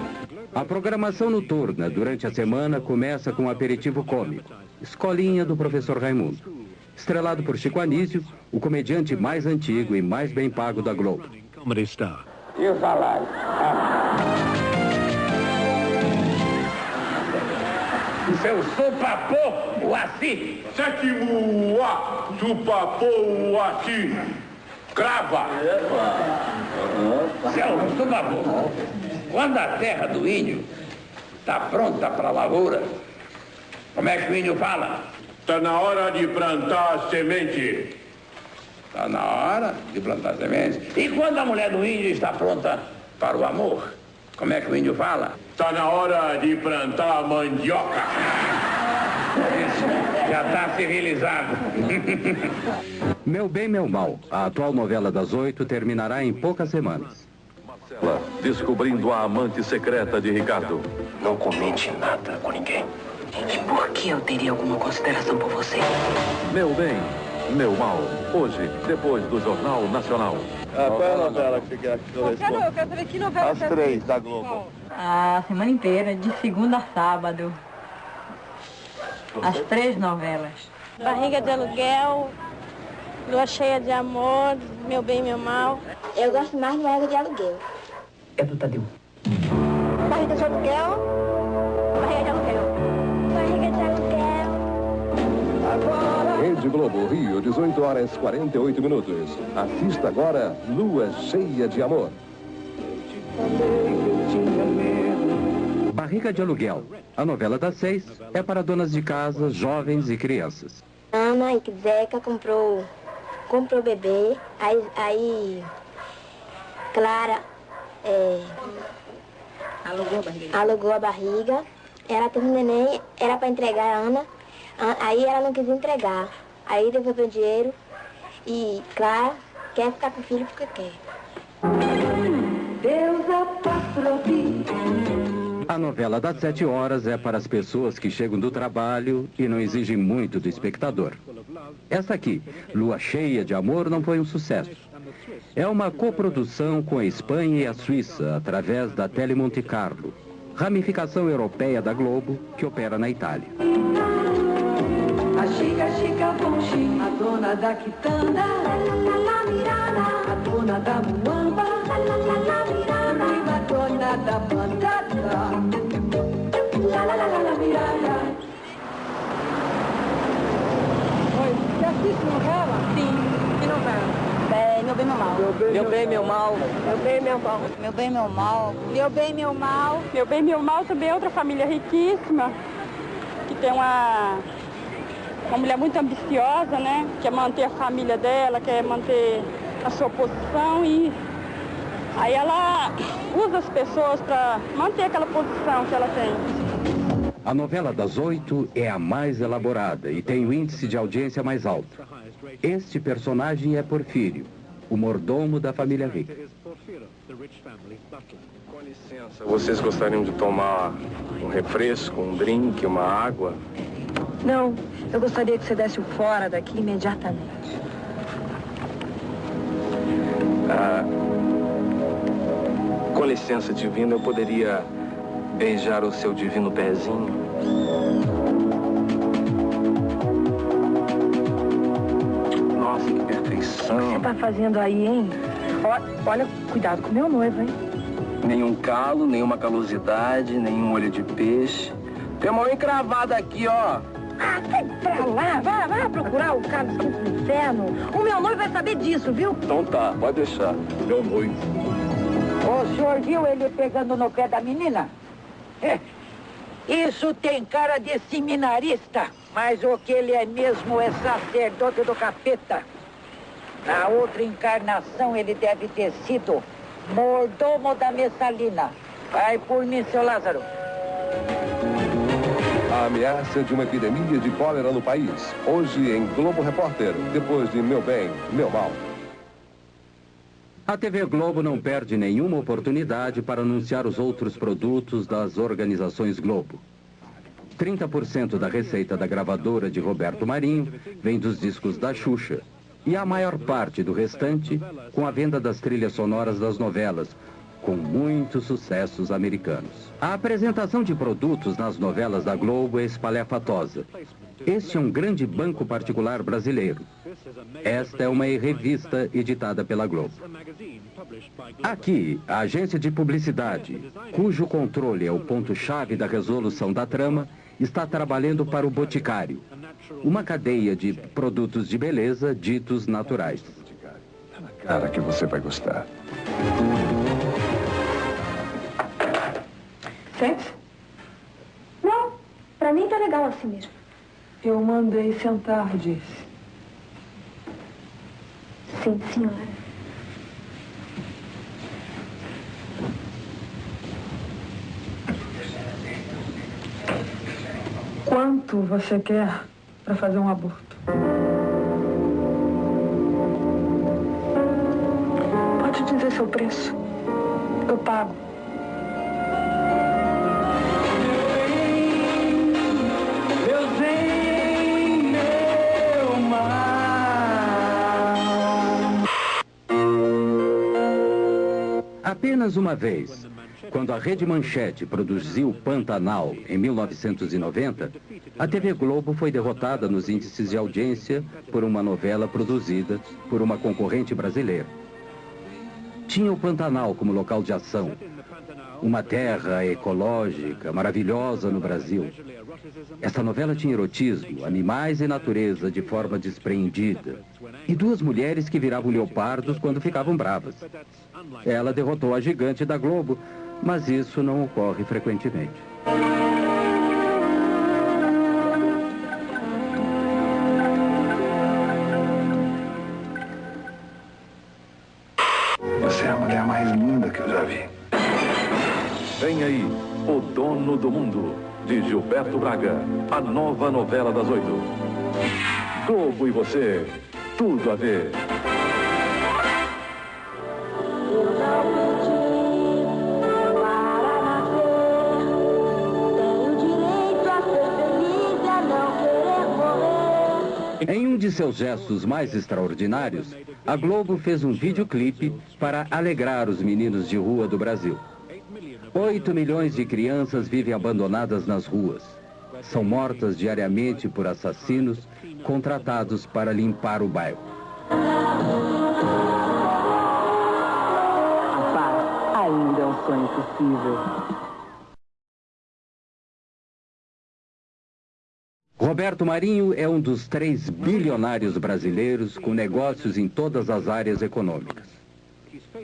A programação noturna durante a semana começa com um aperitivo cômico, Escolinha do Professor Raimundo. Estrelado por Chico Anísio, o comediante mais antigo e mais bem pago da Globo. E o salário? Seu supapô, o assim. Sétimo A, supapô, assim. Crava. Seu supapô, quando a terra do índio está pronta para a lavoura, como é que o índio fala? Está na hora de plantar a semente. Está na hora de plantar sementes. E quando a mulher do índio está pronta para o amor, como é que o índio fala? Está na hora de plantar a mandioca. Isso, já está civilizado. Meu Bem, Meu Mal, a atual novela das oito, terminará em poucas semanas. Marcela, descobrindo a amante secreta de Ricardo. Não comente nada com ninguém. E por que eu teria alguma consideração por você? Meu Bem, Meu Mal. Hoje, depois do Jornal Nacional. Ah, qual é a novela que você quer que eu Eu quero, eu quero saber que novela As você três da Globo. A semana inteira, de segunda a sábado. As três novelas. Barriga de aluguel, lua cheia de amor, meu bem e meu mal. Eu gosto mais de barriga de aluguel. É do Tadeu. Barriga de aluguel. Barriga de aluguel. Barriga de aluguel. Rede Globo, Rio, 18 horas 48 minutos. Assista agora Lua Cheia de Amor. Barriga de Aluguel. A novela das seis é para donas de casa, jovens e crianças. Ana e Zeca comprou, comprou bebê. Aí, aí Clara é, Alugou a barriga. alugou a barriga. Ela teve um neném, era para entregar a Ana. Aí ela não quis entregar. Aí devolveu o dinheiro. E Clara quer ficar com o filho porque quer. A novela das sete horas é para as pessoas que chegam do trabalho e não exigem muito do espectador. Esta aqui, Lua Cheia de Amor, não foi um sucesso. É uma coprodução com a Espanha e a Suíça, através da Tele Monte Carlo, ramificação europeia da Globo, que opera na Itália. Bonchi, a dona da quitanda, la, la, la, la, mirada, a dona da muamba, la, la, la, la, mirada, e a dona da batata, la, la, la, la, la, mirada. Oi, você assiste novela? Sim. Que novela? É, Meu bem, meu mal. Meu bem, meu mal. Meu bem, meu mal. Meu bem, meu mal. Meu bem, meu mal. Meu bem, meu mal também é outra família riquíssima, que tem uma, uma mulher muito ambiciosa, né? Quer manter a família dela, quer manter a sua posição e aí ela usa as pessoas para manter aquela posição que ela tem. A novela das oito é a mais elaborada e tem o índice de audiência mais alto. Este personagem é Porfírio, o mordomo da família rica. Com licença, vocês gostariam de tomar um refresco, um drink, uma água? Não, eu gostaria que você desse o fora daqui imediatamente. Ah, com licença, divino, eu poderia beijar o seu divino pezinho? Nossa, que perfeição. O que você tá fazendo aí, hein? Olha, cuidado com meu noivo, hein? Nenhum calo, nenhuma calosidade, nenhum olho de peixe. Tem uma encravada aqui, ó. Ah, sai pra lá, vai, vai procurar o cara do quinto do inferno. O meu noivo vai saber disso, viu? Então tá, pode deixar. Meu noivo. O senhor viu ele pegando no pé da menina? É. Isso tem cara de seminarista, mas o que ele é mesmo é sacerdote do capeta. Na outra encarnação ele deve ter sido mordomo da Messalina. Vai por mim, seu Lázaro. A ameaça de uma epidemia de cólera no país. Hoje em Globo Repórter, depois de Meu Bem, Meu Mal. A TV Globo não perde nenhuma oportunidade para anunciar os outros produtos das organizações Globo. 30% da receita da gravadora de Roberto Marinho vem dos discos da Xuxa. E a maior parte do restante com a venda das trilhas sonoras das novelas, com muitos sucessos americanos. A apresentação de produtos nas novelas da Globo é espalhafatosa. Este é um grande banco particular brasileiro. Esta é uma revista editada pela Globo. Aqui, a agência de publicidade, cujo controle é o ponto-chave da resolução da trama, está trabalhando para o Boticário, uma cadeia de produtos de beleza ditos naturais. Cara, que você vai gostar. Sente? Não, pra mim tá legal assim mesmo. Eu mandei sentar, disse. Sim, senhora. Quanto você quer para fazer um aborto? Pode dizer seu preço. Eu pago. Apenas uma vez, quando a Rede Manchete produziu Pantanal em 1990, a TV Globo foi derrotada nos índices de audiência por uma novela produzida por uma concorrente brasileira. Tinha o Pantanal como local de ação, uma terra ecológica maravilhosa no Brasil. Essa novela tinha erotismo, animais e natureza de forma despreendida. E duas mulheres que viravam leopardos quando ficavam bravas. Ela derrotou a gigante da Globo, mas isso não ocorre frequentemente. Você é a mulher mais linda que eu já vi. Vem aí, O Dono do Mundo, de Gilberto Braga. A nova novela das oito. Globo e você, tudo a ver. Um de seus gestos mais extraordinários, a Globo fez um videoclipe para alegrar os meninos de rua do Brasil. Oito milhões de crianças vivem abandonadas nas ruas. São mortas diariamente por assassinos contratados para limpar o bairro. Rapaz, ainda é um sonho possível. Roberto Marinho é um dos três bilionários brasileiros com negócios em todas as áreas econômicas.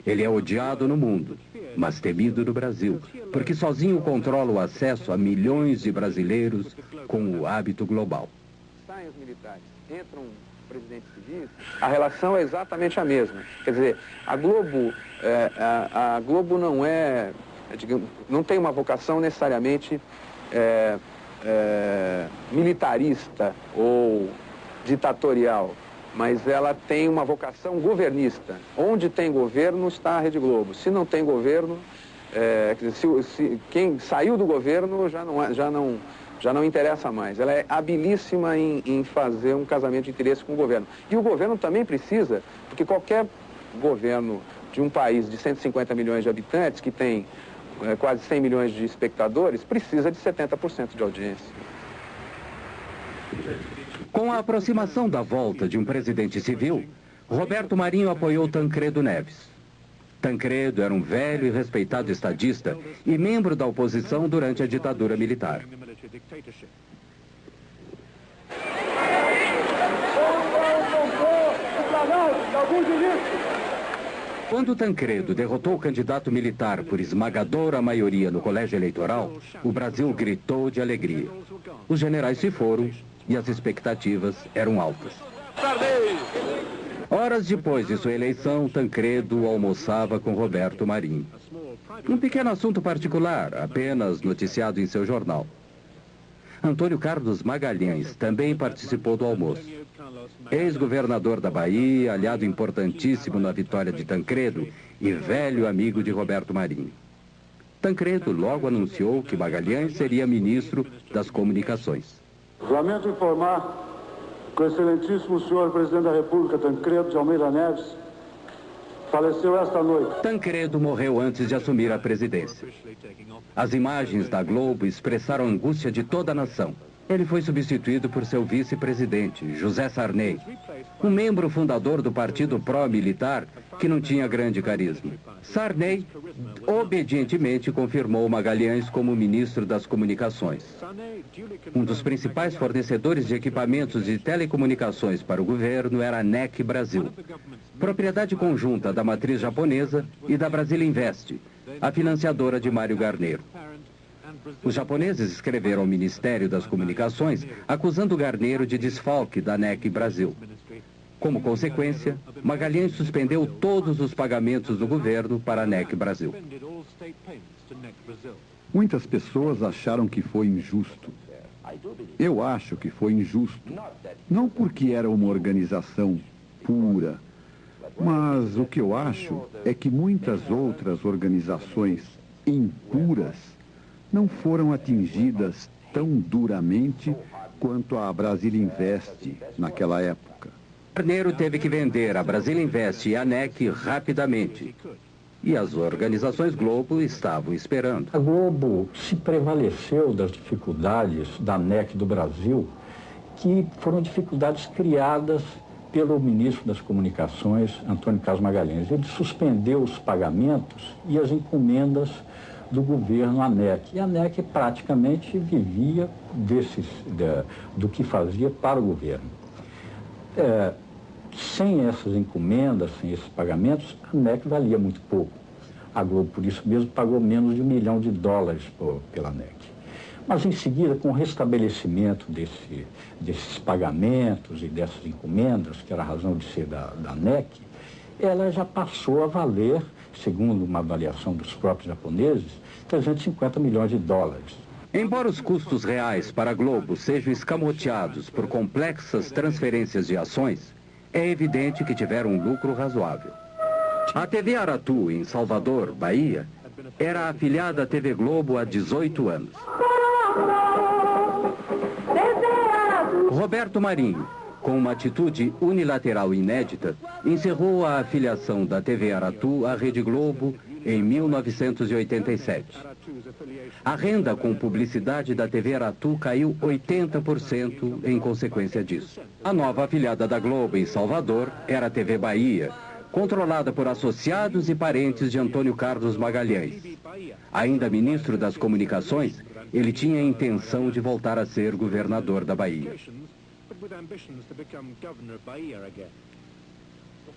Ele é odiado no mundo, mas temido no Brasil, porque sozinho controla o acesso a milhões de brasileiros com o hábito global. A relação é exatamente a mesma. Quer dizer, a Globo, é, a, a, Globo não é, digamos, não tem uma vocação necessariamente é, é, militarista ou ditatorial, mas ela tem uma vocação governista. Onde tem governo está a Rede Globo. Se não tem governo, é, se, se, quem saiu do governo já não, é, já não, já não interessa mais. Ela é habilíssima em, em fazer um casamento de interesse com o governo. E o governo também precisa, porque qualquer governo de um país de 150 milhões de habitantes, que tem é, quase 100 milhões de espectadores, precisa de 70% de audiência. Com a aproximação da volta de um presidente civil, Roberto Marinho apoiou Tancredo Neves. Tancredo era um velho e respeitado estadista e membro da oposição durante a ditadura militar. Quando Tancredo derrotou o candidato militar por esmagadora maioria no colégio eleitoral, o Brasil gritou de alegria. Os generais se foram e as expectativas eram altas. Horas depois de sua eleição, Tancredo almoçava com Roberto Marinho. Um pequeno assunto particular, apenas noticiado em seu jornal. Antônio Carlos Magalhães também participou do almoço. Ex-governador da Bahia, aliado importantíssimo na vitória de Tancredo e velho amigo de Roberto Marinho. Tancredo logo anunciou que Magalhães seria ministro das Comunicações. Lamento informar que o excelentíssimo senhor presidente da República, Tancredo de Almeida Neves, faleceu esta noite. Tancredo morreu antes de assumir a presidência. As imagens da Globo expressaram a angústia de toda a nação. Ele foi substituído por seu vice-presidente, José Sarney, um membro fundador do partido pró-militar que não tinha grande carisma. Sarney obedientemente confirmou Magalhães como ministro das Comunicações. Um dos principais fornecedores de equipamentos de telecomunicações para o governo era a NEC Brasil, propriedade conjunta da matriz japonesa e da Brasil Invest, a financiadora de Mário Garneiro. Os japoneses escreveram ao Ministério das Comunicações acusando Garneiro de desfalque da NEC Brasil. Como consequência, Magalhães suspendeu todos os pagamentos do governo para a NEC Brasil. Muitas pessoas acharam que foi injusto. Eu acho que foi injusto. Não porque era uma organização pura, mas o que eu acho é que muitas outras organizações impuras não foram atingidas tão duramente quanto a Brasil Invest naquela época. Carneiro teve que vender a Brasil Invest e a NEC rapidamente. E as organizações Globo estavam esperando. A Globo se prevaleceu das dificuldades da NEC do Brasil, que foram dificuldades criadas pelo ministro das Comunicações, Antônio Carlos Magalhães. Ele suspendeu os pagamentos e as encomendas do governo ANEC. E a ANEC praticamente vivia desses, de, do que fazia para o governo. É, sem essas encomendas, sem esses pagamentos, a ANEC valia muito pouco. A Globo, por isso mesmo, pagou menos de um milhão de dólares por, pela ANEC. Mas, em seguida, com o restabelecimento desse, desses pagamentos e dessas encomendas, que era a razão de ser da, da ANEC, ela já passou a valer, segundo uma avaliação dos próprios japoneses, 350 milhões de dólares. Embora os custos reais para a Globo sejam escamoteados por complexas transferências de ações, é evidente que tiveram um lucro razoável. A TV Aratu, em Salvador, Bahia, era afiliada à TV Globo há 18 anos. Roberto Marinho, com uma atitude unilateral inédita, encerrou a afiliação da TV Aratu à Rede Globo em 1987. A renda com publicidade da TV Aratu caiu 80% em consequência disso. A nova afiliada da Globo em Salvador era a TV Bahia, controlada por associados e parentes de Antônio Carlos Magalhães. Ainda ministro das Comunicações, ele tinha a intenção de voltar a ser governador da Bahia.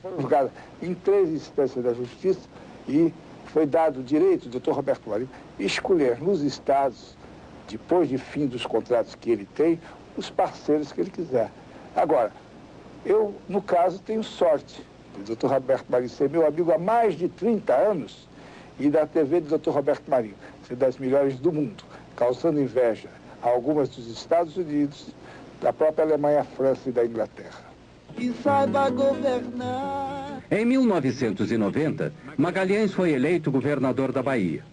Foram julgados em três instâncias da justiça e foi dado o direito do Dr. Roberto Marinho escolher nos estados, depois de fim dos contratos que ele tem, os parceiros que ele quiser. Agora, eu, no caso, tenho sorte do Dr. Roberto Marinho ser meu amigo há mais de 30 anos e da TV do Dr. Roberto Marinho ser das melhores do mundo, causando inveja a algumas dos Estados Unidos, da própria Alemanha, França e da Inglaterra. Que saiba governar. Em 1990, Magalhães foi eleito governador da Bahia.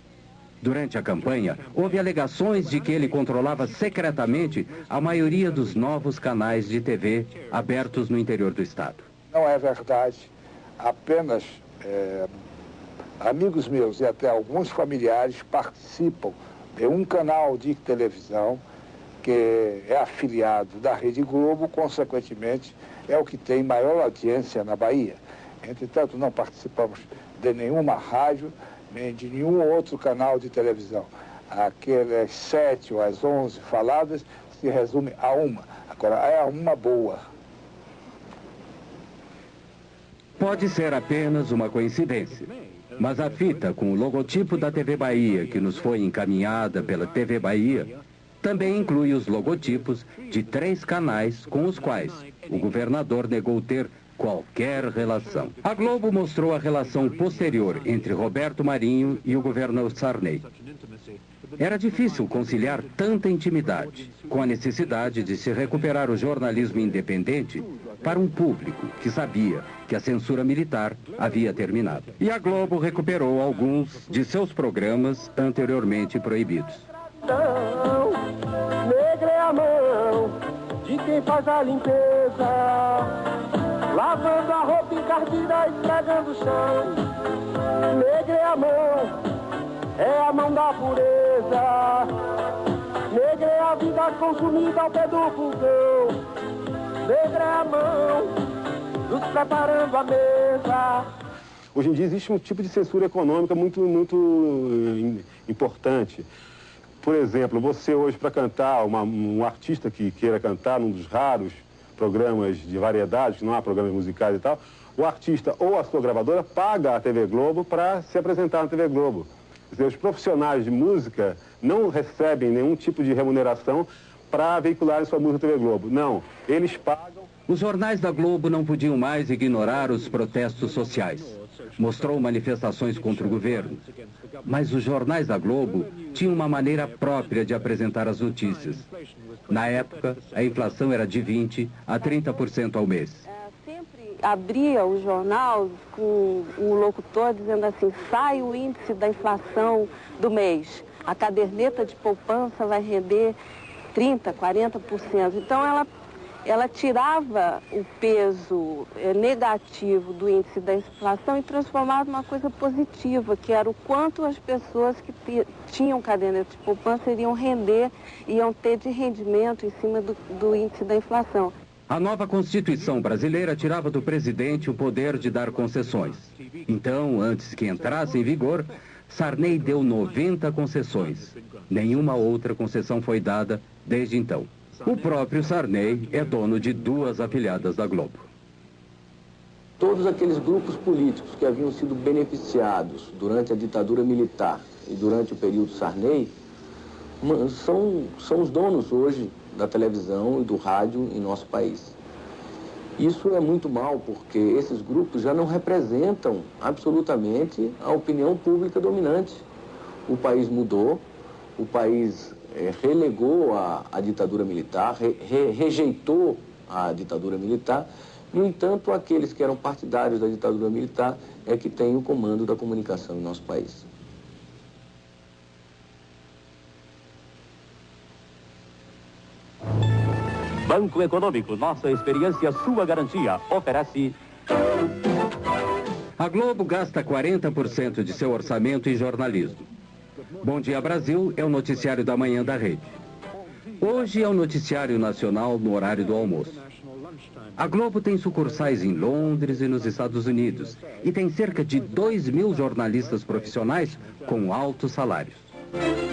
Durante a campanha, houve alegações de que ele controlava secretamente a maioria dos novos canais de TV abertos no interior do estado. Não é verdade. Apenas é, amigos meus e até alguns familiares participam de um canal de televisão que é afiliado da Rede Globo, consequentemente, é o que tem maior audiência na Bahia. Entretanto, não participamos de nenhuma rádio, nem de nenhum outro canal de televisão. Aquelas sete ou as onze faladas se resume a uma. Agora, é uma boa. Pode ser apenas uma coincidência. Mas a fita com o logotipo da TV Bahia, que nos foi encaminhada pela TV Bahia, também inclui os logotipos de três canais com os quais o governador negou ter qualquer relação. A Globo mostrou a relação posterior entre Roberto Marinho e o governador Sarney. Era difícil conciliar tanta intimidade com a necessidade de se recuperar o jornalismo independente para um público que sabia que a censura militar havia terminado. E a Globo recuperou alguns de seus programas anteriormente proibidos. Negra é a mão de quem faz a limpeza, lavando a roupa encardida, esfregando o chão. Negra é a mão, é a mão da pureza. Negra é a vida consumida ao pé do fogão. Negra é a mão, nos preparando a mesa. Hoje em dia existe um tipo de censura econômica muito, muito eh, importante. Por exemplo, você hoje para cantar, uma, um artista que queira cantar num dos raros programas de variedades, que não há programas musicais e tal, o artista ou a sua gravadora paga a TV Globo para se apresentar na TV Globo. Os profissionais de música não recebem nenhum tipo de remuneração para veicular sua música na TV Globo. Não, eles pagam. Os jornais da Globo não podiam mais ignorar os protestos sociais. Mostrou manifestações contra o governo. Mas os jornais da Globo tinham uma maneira própria de apresentar as notícias. Na época, a inflação era de 20% a 30% ao mês. Abria o jornal com um locutor dizendo assim, sai o índice da inflação do mês. A caderneta de poupança vai render 30%, 40%. Então, ela ela tirava o peso eh, negativo do índice da inflação e transformava numa coisa positiva, que era o quanto as pessoas que tinham caderneta de poupança iriam render, iam ter de rendimento em cima do, do índice da inflação. A nova Constituição brasileira tirava do presidente o poder de dar concessões. Então, antes que entrasse em vigor, Sarney deu 90 concessões. Nenhuma outra concessão foi dada desde então. O próprio Sarney é dono de duas afiliadas da Globo. Todos aqueles grupos políticos que haviam sido beneficiados durante a ditadura militar e durante o período Sarney são, são os donos hoje da televisão e do rádio em nosso país. Isso é muito mal porque esses grupos já não representam absolutamente a opinião pública dominante. O país mudou, o país é, relegou a, a, ditadura militar, re, re, rejeitou a ditadura militar. No entanto, aqueles que eram partidários da ditadura militar é que têm o comando da comunicação em nosso país. Banco Econômico, nossa experiência, sua garantia, oferece... A Globo gasta 40% de seu orçamento em jornalismo. Bom Dia Brasil é o noticiário da manhã da rede. Hoje é o noticiário nacional no horário do almoço. A Globo tem sucursais em Londres e nos Estados Unidos e tem cerca de 2 mil jornalistas profissionais com altos salários.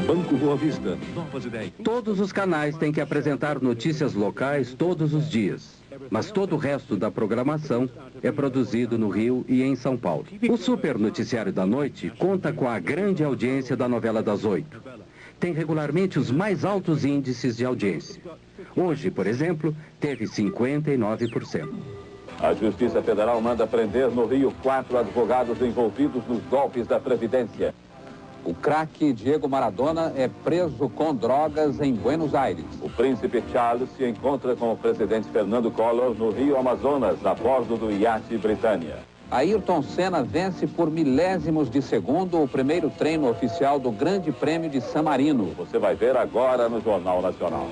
Banco Boa Vista. Todos os canais têm que apresentar notícias locais todos os dias, mas todo o resto da programação é produzido no Rio e em São Paulo. O Super Noticiário da Noite conta com a grande audiência da novela das oito. Tem regularmente os mais altos índices de audiência. Hoje, por exemplo, teve 59%. A Justiça Federal manda prender no Rio quatro advogados envolvidos nos golpes da Previdência. O craque Diego Maradona é preso com drogas em Buenos Aires. O príncipe Charles se encontra com o presidente Fernando Collor no Rio Amazonas, a bordo do iate Britânia. Ayrton Senna vence por milésimos de segundo o primeiro treino oficial do Grande Prêmio de San Marino. Você vai ver agora no Jornal Nacional.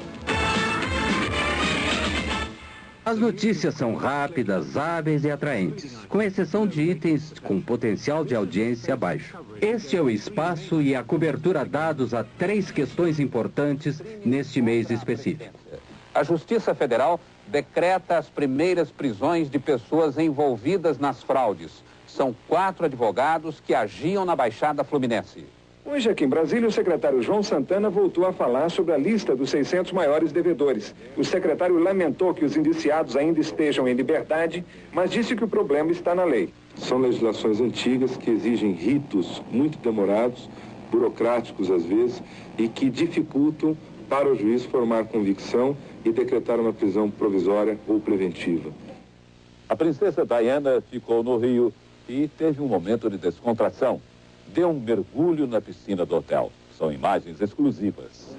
As notícias são rápidas, hábeis e atraentes, com exceção de itens com potencial de audiência baixo. Este é o espaço e a cobertura dados a três questões importantes neste mês específico. A Justiça Federal decreta as primeiras prisões de pessoas envolvidas nas fraudes. São quatro advogados que agiam na Baixada Fluminense. Hoje, aqui em Brasília, o secretário João Santana voltou a falar sobre a lista dos 600 maiores devedores. O secretário lamentou que os indiciados ainda estejam em liberdade, mas disse que o problema está na lei. São legislações antigas que exigem ritos muito demorados, burocráticos às vezes, e que dificultam para o juiz formar convicção e decretar uma prisão provisória ou preventiva. A princesa Diana ficou no Rio e teve um momento de descontração deu um mergulho na piscina do hotel. São imagens exclusivas.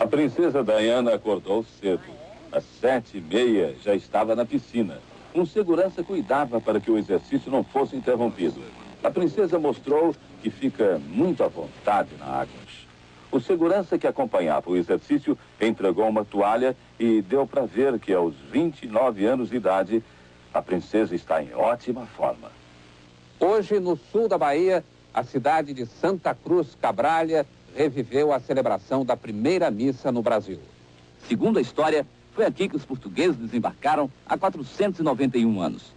A princesa Diana acordou cedo. Às sete e meia já estava na piscina. Um segurança cuidava para que o exercício não fosse interrompido. A princesa mostrou que fica muito à vontade na água. O segurança que acompanhava o exercício entregou uma toalha e deu para ver que aos 29 anos de idade, a princesa está em ótima forma. Hoje, no sul da Bahia, a cidade de Santa Cruz Cabralha reviveu a celebração da primeira missa no Brasil. Segundo a história, foi aqui que os portugueses desembarcaram há 491 anos.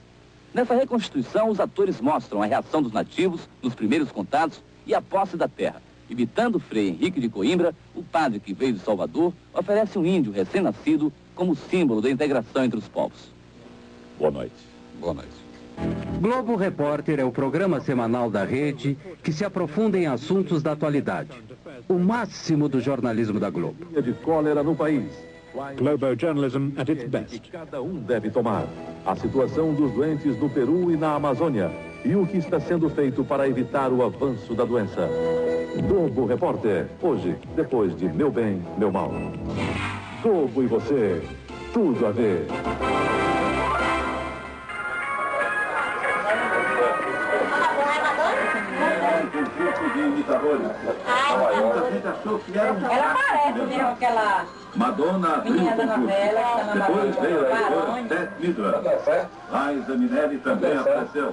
Nessa reconstituição, os atores mostram a reação dos nativos nos primeiros contatos e a posse da terra. Imitando Frei Henrique de Coimbra, o padre que veio de Salvador oferece um índio recém-nascido como símbolo da integração entre os povos. Boa noite. Boa noite. Globo Repórter é o programa semanal da rede que se aprofunda em assuntos da atualidade. O máximo do jornalismo da Globo. De cólera no país. Globo Journalism at its best. Cada um deve tomar. A situação dos doentes no Peru e na Amazônia. E o que está sendo feito para evitar o avanço da doença. Globo Repórter. Hoje, depois de Meu Bem, Meu Mal. Globo e você. Tudo a ver. De imitadores. Muita gente achou que era um... Ela parece mesmo aquela Madonna menina da novela que está na Depois veio a editora Beth Midler. Liza Minelli também apareceu.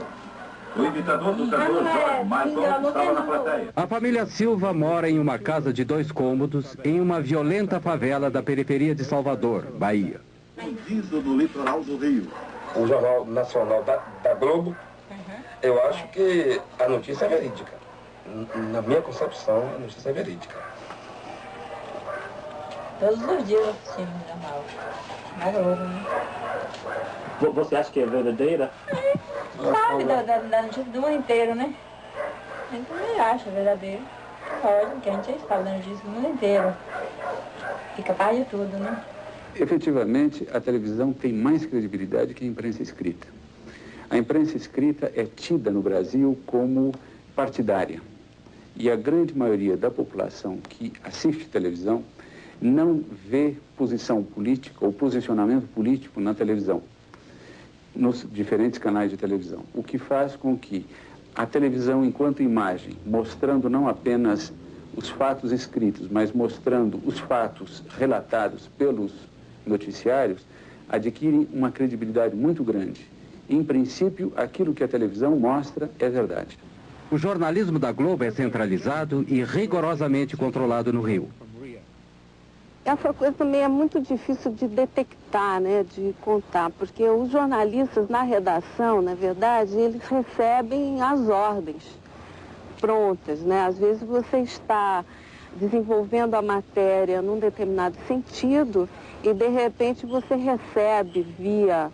O imitador do cantor Jorge Michael estava na plateia. A família Silva mora em uma casa de dois cômodos em uma violenta favela da periferia de Salvador, Bahia. Vendido no litoral do Rio. O Jornal Nacional da, da Globo, eu acho que a notícia é verídica. Na minha concepção, a notícia é verídica. Todos os dias eu assisti no jornal. Na Globo, né? Você acha que é verdadeira? Sabe da, da, da notícia do mundo inteiro, né? A gente também acha verdadeiro. Lógico que a gente sabe da notícia do mundo inteiro. E capaz de tudo, né? Efetivamente, a televisão tem mais credibilidade que a imprensa escrita. A imprensa escrita é tida no Brasil como partidária. E a grande maioria da população que assiste televisão não vê posição política ou posicionamento político na televisão, nos diferentes canais de televisão. O que faz com que a televisão, enquanto imagem, mostrando não apenas os fatos escritos, mas mostrando os fatos relatados pelos noticiários, adquire uma credibilidade muito grande. Em princípio, aquilo que a televisão mostra é verdade. O jornalismo da Globo é centralizado e rigorosamente controlado no Rio. essa coisa também é muito difícil de detectar, né, de contar, porque os jornalistas na redação, na verdade, eles recebem as ordens prontas, né? Às vezes você está desenvolvendo a matéria num determinado sentido e de repente você recebe via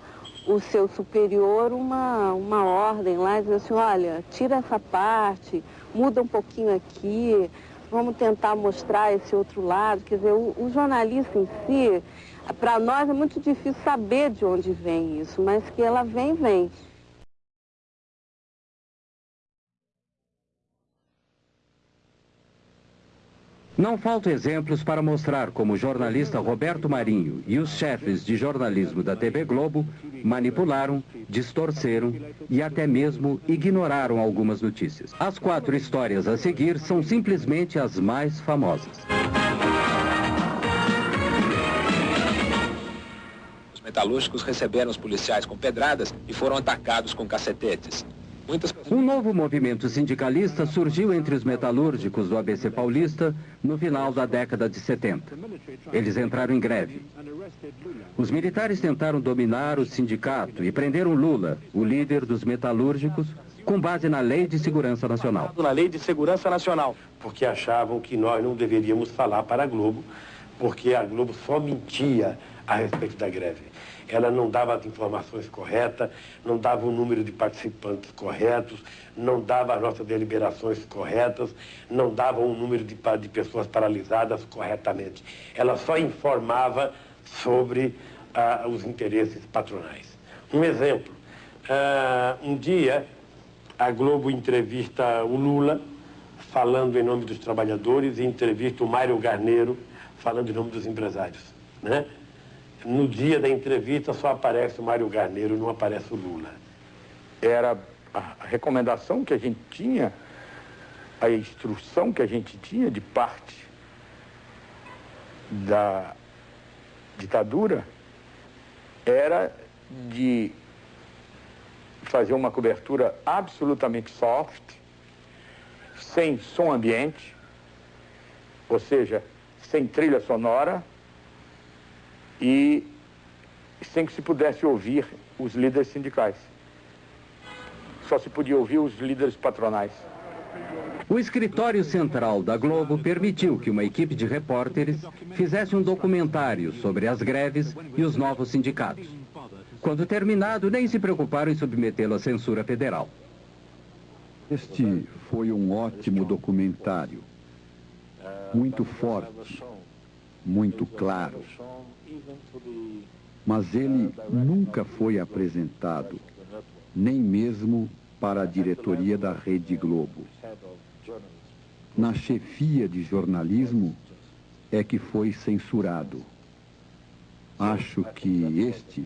o seu superior uma, uma ordem lá, dizendo assim, olha, tira essa parte, muda um pouquinho aqui, vamos tentar mostrar esse outro lado. Quer dizer, o, o jornalista em si, para nós é muito difícil saber de onde vem isso, mas que ela vem, vem. Não faltam exemplos para mostrar como o jornalista Roberto Marinho e os chefes de jornalismo da TV Globo manipularam, distorceram e até mesmo ignoraram algumas notícias. As quatro histórias a seguir são simplesmente as mais famosas. Os metalúrgicos receberam os policiais com pedradas e foram atacados com cacetetes. Um novo movimento sindicalista surgiu entre os metalúrgicos do ABC Paulista no final da década de 70. Eles entraram em greve. Os militares tentaram dominar o sindicato e prenderam Lula, o líder dos metalúrgicos, com base na Lei de Segurança Nacional. Na Lei de Segurança Nacional. Porque achavam que nós não deveríamos falar para a Globo, porque a Globo só mentia a respeito da greve ela não dava as informações corretas, não dava o número de participantes corretos, não dava as nossas deliberações corretas, não dava o número de, de pessoas paralisadas corretamente. Ela só informava sobre ah, os interesses patronais. Um exemplo, ah, um dia a Globo entrevista o Lula, falando em nome dos trabalhadores, e entrevista o Mário Garneiro, falando em nome dos empresários. Né? No dia da entrevista só aparece o Mário Garneiro, não aparece o Lula. Era a recomendação que a gente tinha, a instrução que a gente tinha de parte da ditadura era de fazer uma cobertura absolutamente soft, sem som ambiente, ou seja, sem trilha sonora, e sem que se pudesse ouvir os líderes sindicais. Só se podia ouvir os líderes patronais. O escritório central da Globo permitiu que uma equipe de repórteres fizesse um documentário sobre as greves e os novos sindicatos. Quando terminado, nem se preocuparam em submetê-lo à censura federal. Este foi um ótimo documentário, muito forte, muito claro. Mas ele nunca foi apresentado, nem mesmo para a diretoria da Rede Globo. Na chefia de jornalismo é que foi censurado. Acho que este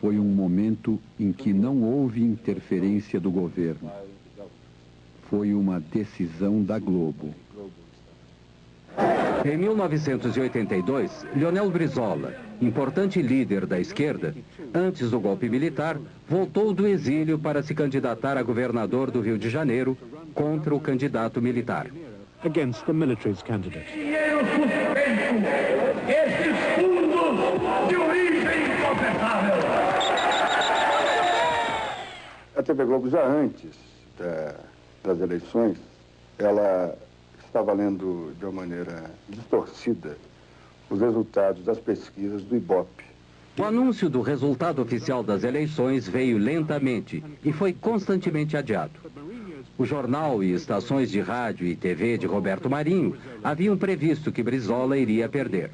foi um momento em que não houve interferência do governo. Foi uma decisão da Globo. Em 1982, Leonel Brizola, importante líder da esquerda, antes do golpe militar, voltou do exílio para se candidatar a governador do Rio de Janeiro contra o candidato militar. Against the military's candidate. Dinheiro suspenso, esses fundos de origem inconfessável. A TV Globo, já antes da, das eleições, ela estava lendo de uma maneira distorcida os resultados das pesquisas do IBOP. O anúncio do resultado oficial das eleições veio lentamente e foi constantemente adiado. O jornal e estações de rádio e TV de Roberto Marinho haviam previsto que Brizola iria perder.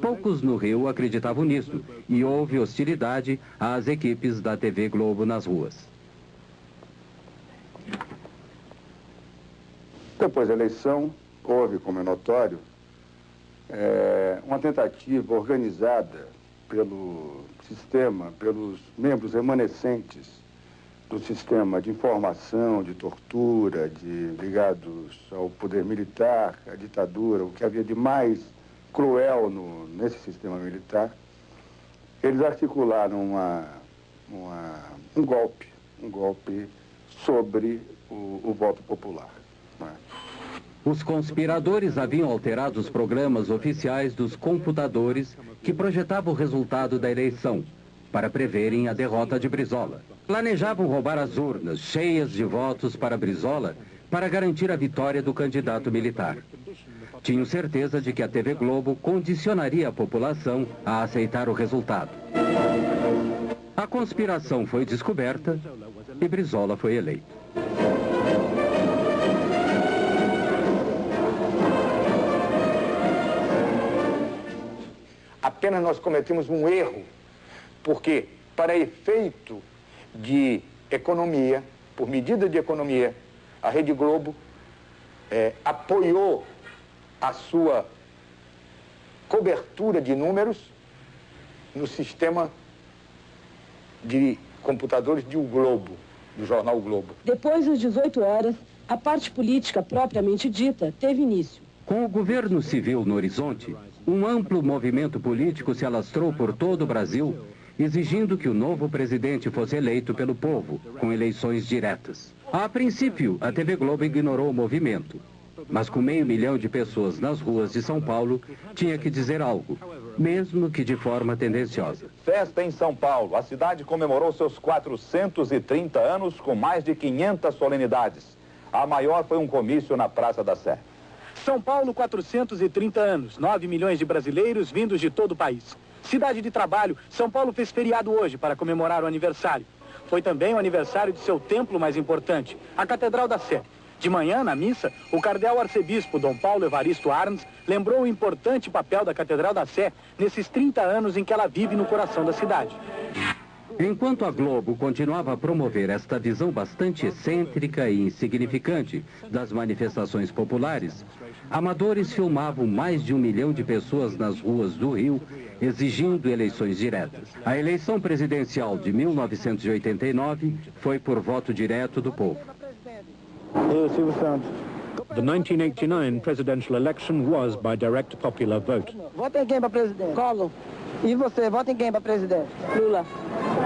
Poucos no Rio acreditavam nisso e houve hostilidade às equipes da TV Globo nas ruas. Depois da eleição, houve, como é notório, é, uma tentativa organizada pelo sistema, pelos membros remanescentes do sistema de informação, de tortura, de ligados ao poder militar, à ditadura, o que havia de mais cruel no, nesse sistema militar, eles articularam uma, uma, um golpe, um golpe sobre o, o voto popular. Os conspiradores haviam alterado os programas oficiais dos computadores que projetavam o resultado da eleição, para preverem a derrota de Brizola. Planejavam roubar as urnas cheias de votos para Brizola para garantir a vitória do candidato militar. Tinham certeza de que a TV Globo condicionaria a população a aceitar o resultado. A conspiração foi descoberta e Brizola foi eleito. Apenas nós cometemos um erro, porque para efeito de economia, por medida de economia, a Rede Globo é, apoiou a sua cobertura de números no sistema de computadores de O Globo, do jornal o Globo. Depois das 18 horas, a parte política propriamente dita teve início. Com o governo civil no horizonte, um amplo movimento político se alastrou por todo o Brasil, exigindo que o novo presidente fosse eleito pelo povo, com eleições diretas. A princípio, a TV Globo ignorou o movimento, mas com meio milhão de pessoas nas ruas de São Paulo, tinha que dizer algo, mesmo que de forma tendenciosa. Festa em São Paulo. A cidade comemorou seus 430 anos com mais de 500 solenidades. A maior foi um comício na Praça da Sé. São Paulo, 430 anos, 9 milhões de brasileiros vindos de todo o país. Cidade de trabalho, São Paulo fez feriado hoje para comemorar o aniversário. Foi também o aniversário de seu templo mais importante, a Catedral da Sé. De manhã, na missa, o cardeal arcebispo Dom Paulo Evaristo Arns lembrou o importante papel da Catedral da Sé nesses 30 anos em que ela vive no coração da cidade. Enquanto a Globo continuava a promover esta visão bastante excêntrica e insignificante das manifestações populares, amadores filmavam mais de um milhão de pessoas nas ruas do Rio exigindo eleições diretas. A eleição presidencial de 1989 foi por voto direto do povo. Eu, Silvio Santos. The 1989 presidential election was by direct popular vote. Vota em quem para presidente? Collor. E você, vota em quem para presidente? Lula.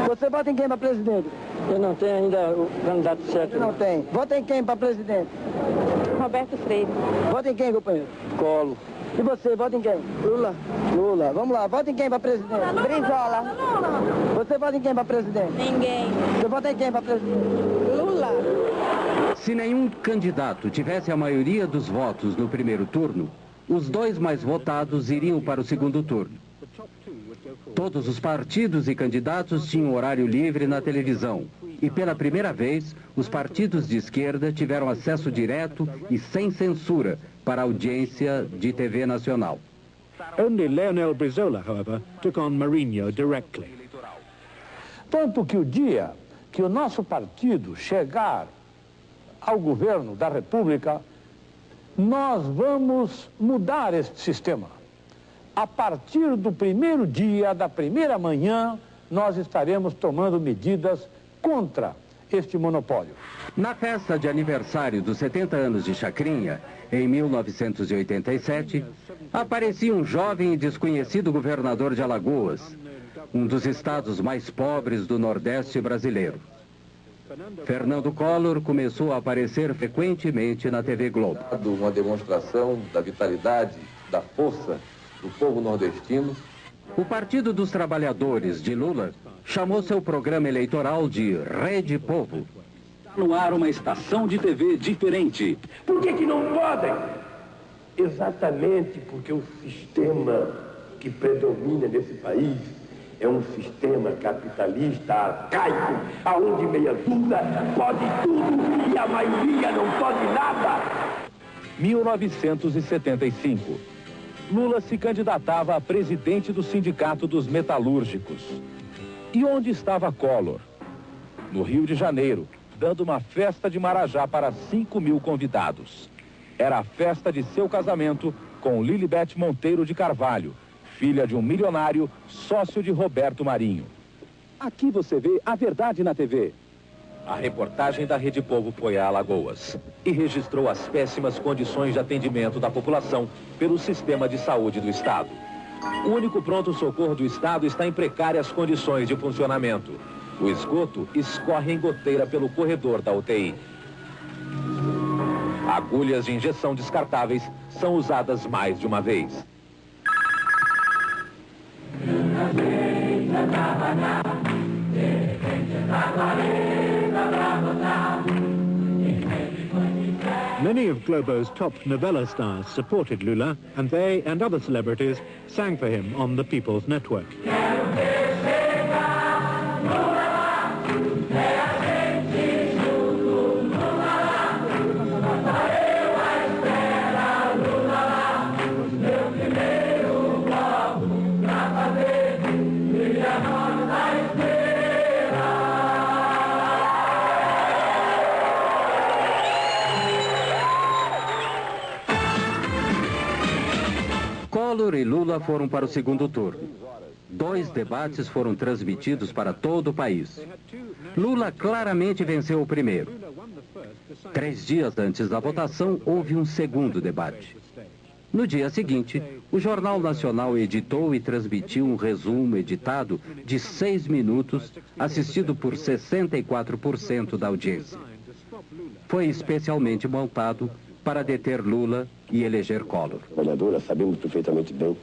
Você vota em quem para presidente? Eu não tenho ainda o candidato certo. Não tem. Vota em quem para presidente? Roberto Freire. Vota em quem, companheiro? Colo. E você, vota em quem? Lula. Lula. Vamos lá, vota em quem para presidente? Brizola. Você vota em quem para presidente? Ninguém. Você vota em quem para presidente? Lula. Se nenhum candidato tivesse a maioria dos votos no primeiro turno, os dois mais votados iriam para o segundo turno. Todos os partidos e candidatos tinham horário livre na televisão. E pela primeira vez, os partidos de esquerda tiveram acesso direto e sem censura para a audiência de TV nacional. Only Leonel Brizola, however, took on Marinho directly. Tanto que o dia que o nosso partido chegar ao governo da República, nós vamos mudar este sistema. A partir do primeiro dia, da primeira manhã, nós estaremos tomando medidas contra este monopólio. Na festa de aniversário dos 70 anos de Chacrinha, em 1987, aparecia um jovem e desconhecido governador de Alagoas, um dos estados mais pobres do Nordeste brasileiro. Fernando Collor começou a aparecer frequentemente na TV Globo. Uma demonstração da vitalidade, da força do povo nordestino. O Partido dos Trabalhadores de Lula chamou seu programa eleitoral de Rede Povo. No ar uma estação de TV diferente. Por que, que não podem? Exatamente porque o sistema que predomina nesse país é um sistema capitalista arcaico, aonde meia dúvida pode tudo e a maioria não pode nada. 1975. Lula se candidatava a presidente do Sindicato dos Metalúrgicos. E onde estava Collor? No Rio de Janeiro, dando uma festa de Marajá para 5 mil convidados. Era a festa de seu casamento com Lilibet Monteiro de Carvalho, filha de um milionário, sócio de Roberto Marinho. Aqui você vê a verdade na TV. A reportagem da Rede Povo foi a Alagoas e registrou as péssimas condições de atendimento da população pelo sistema de saúde do Estado. O único pronto-socorro do Estado está em precárias condições de funcionamento. O esgoto escorre em goteira pelo corredor da UTI. Agulhas de injeção descartáveis são usadas mais de uma vez. Many of Globo's top novella stars supported Lula, and they and other celebrities sang for him on the People's Network. Collor e Lula foram para o segundo turno. Dois debates foram transmitidos para todo o país. Lula claramente venceu o primeiro. Três dias antes da votação, houve um segundo debate. No dia seguinte, o Jornal Nacional editou e transmitiu um resumo editado de seis minutos, assistido por 64% da audiência. Foi especialmente montado para deter Lula e eleger Collor. sabemos perfeitamente bem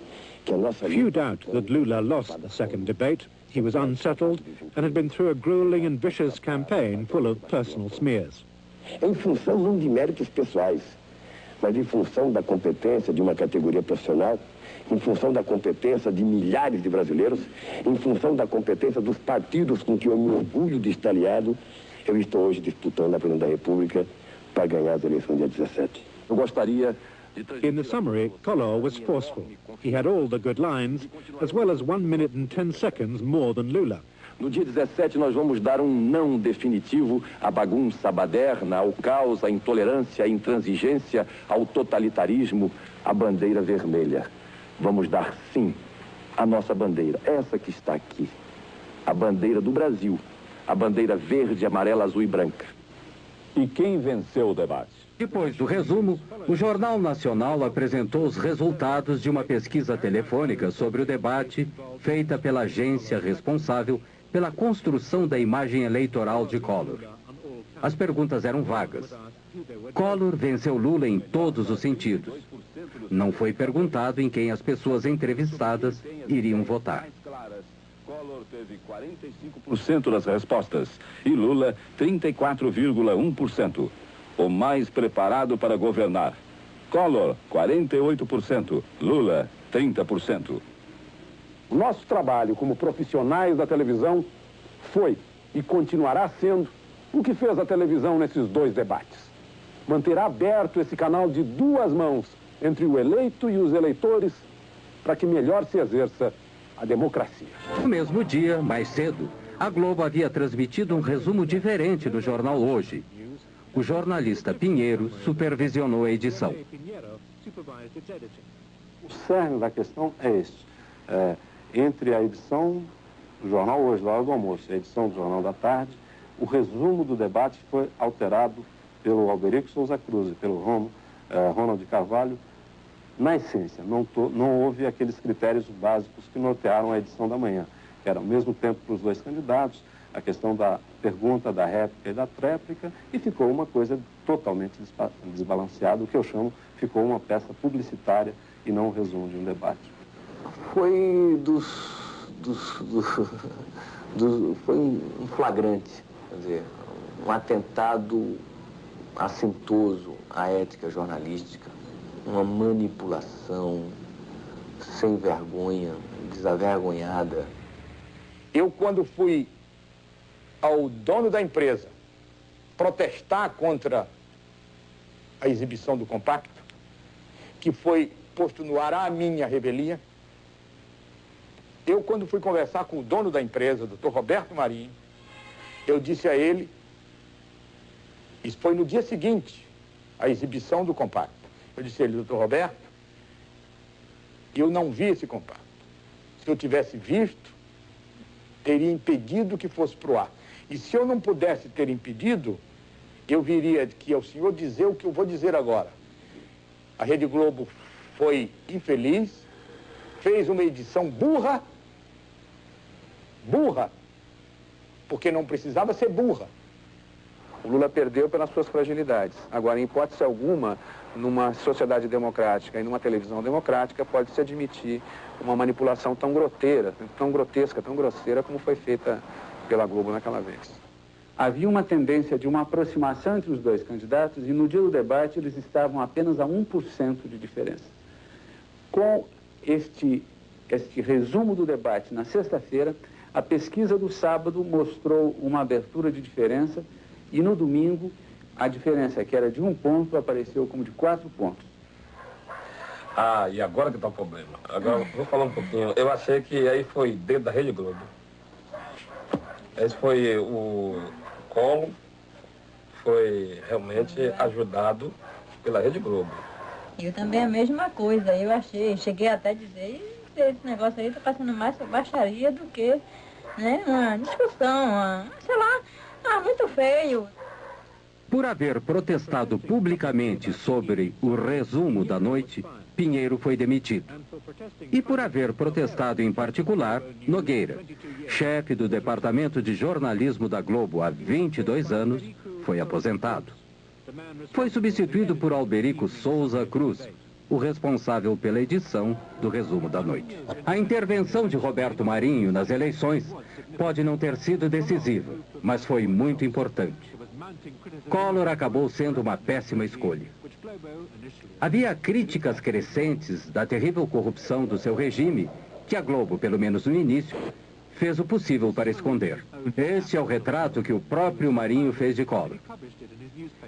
que a nossa Few doubt that Lula lost the second debate. He was unsettled and had been through a grueling and vicious campaign full of personal smears. em função não de méritos pessoais, mas em função da competência de uma categoria profissional, em função da competência de milhares de brasileiros, em função da competência dos partidos com que eu me orgulho de estar aliado, eu estou hoje disputando a presidência da República para ganhar as eleições dia 17. Eu gostaria In the summary, Collor was forceful. He had all the good lines, as well as one minute and ten seconds more than Lula. No dia 17, nós vamos dar um não definitivo à bagunça baderna, ao caos, à intolerância, à intransigência, ao totalitarismo, à bandeira vermelha. Vamos dar sim à nossa bandeira, essa que está aqui, a bandeira do Brasil, a bandeira verde, amarela, azul e branca. E quem venceu o debate? Depois do resumo, o Jornal Nacional apresentou os resultados de uma pesquisa telefônica sobre o debate feita pela agência responsável pela construção da imagem eleitoral de Collor. As perguntas eram vagas. Collor venceu Lula em todos os sentidos. Não foi perguntado em quem as pessoas entrevistadas iriam votar. Teve 45% das respostas e Lula 34,1%. O mais preparado para governar. Collor, 48%. Lula, 30%. O nosso trabalho como profissionais da televisão foi e continuará sendo o que fez a televisão nesses dois debates. Manterá aberto esse canal de duas mãos entre o eleito e os eleitores para que melhor se exerça a democracia. No mesmo dia, mais cedo, a Globo havia transmitido um resumo diferente do jornal Hoje. O jornalista Pinheiro supervisionou a edição. O cerne da questão é este. É, entre a edição do jornal Hoje, da hora do almoço, e a edição do Jornal da Tarde, o resumo do debate foi alterado pelo Alberico Souza Cruz e pelo Romo, eh, Ronald Carvalho. Na essência, não, to, não houve aqueles critérios básicos que nortearam a edição da manhã, que era ao mesmo tempo para os dois candidatos, a questão da pergunta, da réplica e da tréplica, e ficou uma coisa totalmente desbalanceada, o que eu chamo, ficou uma peça publicitária e não um resumo de um debate. Foi dos, dos, dos, dos foi um flagrante, quer dizer, um atentado assintoso à ética jornalística, uma manipulação sem vergonha, desavergonhada. Eu, quando fui ao dono da empresa protestar contra a exibição do compacto, que foi posto no ar a minha revelia, eu, quando fui conversar com o dono da empresa, doutor Roberto Marinho, eu disse a ele, isso foi no dia seguinte, a exibição do compacto. Eu disse a ele, doutor Roberto, eu não vi esse compacto. Se eu tivesse visto, teria impedido que fosse para o ar. E se eu não pudesse ter impedido, eu viria que ao senhor dizer o que eu vou dizer agora. A Rede Globo foi infeliz, fez uma edição burra, burra, porque não precisava ser burra. O Lula perdeu pelas suas fragilidades. Agora, em hipótese alguma, numa sociedade democrática e numa televisão democrática, pode-se admitir uma manipulação tão groteira, tão grotesca, tão grosseira como foi feita pela Globo naquela vez. Havia uma tendência de uma aproximação entre os dois candidatos e no dia do debate eles estavam apenas a 1% de diferença. Com este, este resumo do debate na sexta-feira, a pesquisa do sábado mostrou uma abertura de diferença e no domingo a diferença que era de um ponto apareceu como de quatro pontos. Ah, e agora que está o problema. Agora, vou falar um pouquinho. Eu achei que aí foi dentro da Rede Globo. Esse foi o Colo, foi realmente ajudado pela Rede Globo. Eu também a mesma coisa, eu achei, cheguei até a dizer, esse negócio aí está passando mais baixaria do que né, uma discussão, uma, sei lá, ah, muito feio. Por haver protestado publicamente sobre o resumo da noite, Pinheiro foi demitido. E por haver protestado em particular, Nogueira, chefe do Departamento de Jornalismo da Globo há 22 anos, foi aposentado. Foi substituído por Alberico Souza Cruz, o responsável pela edição do resumo da noite. A intervenção de Roberto Marinho nas eleições pode não ter sido decisiva, mas foi muito importante. Collor acabou sendo uma péssima escolha. Havia críticas crescentes da terrível corrupção do seu regime, que a Globo, pelo menos no início, fez o possível para esconder. Este é o retrato que o próprio Marinho fez de Collor.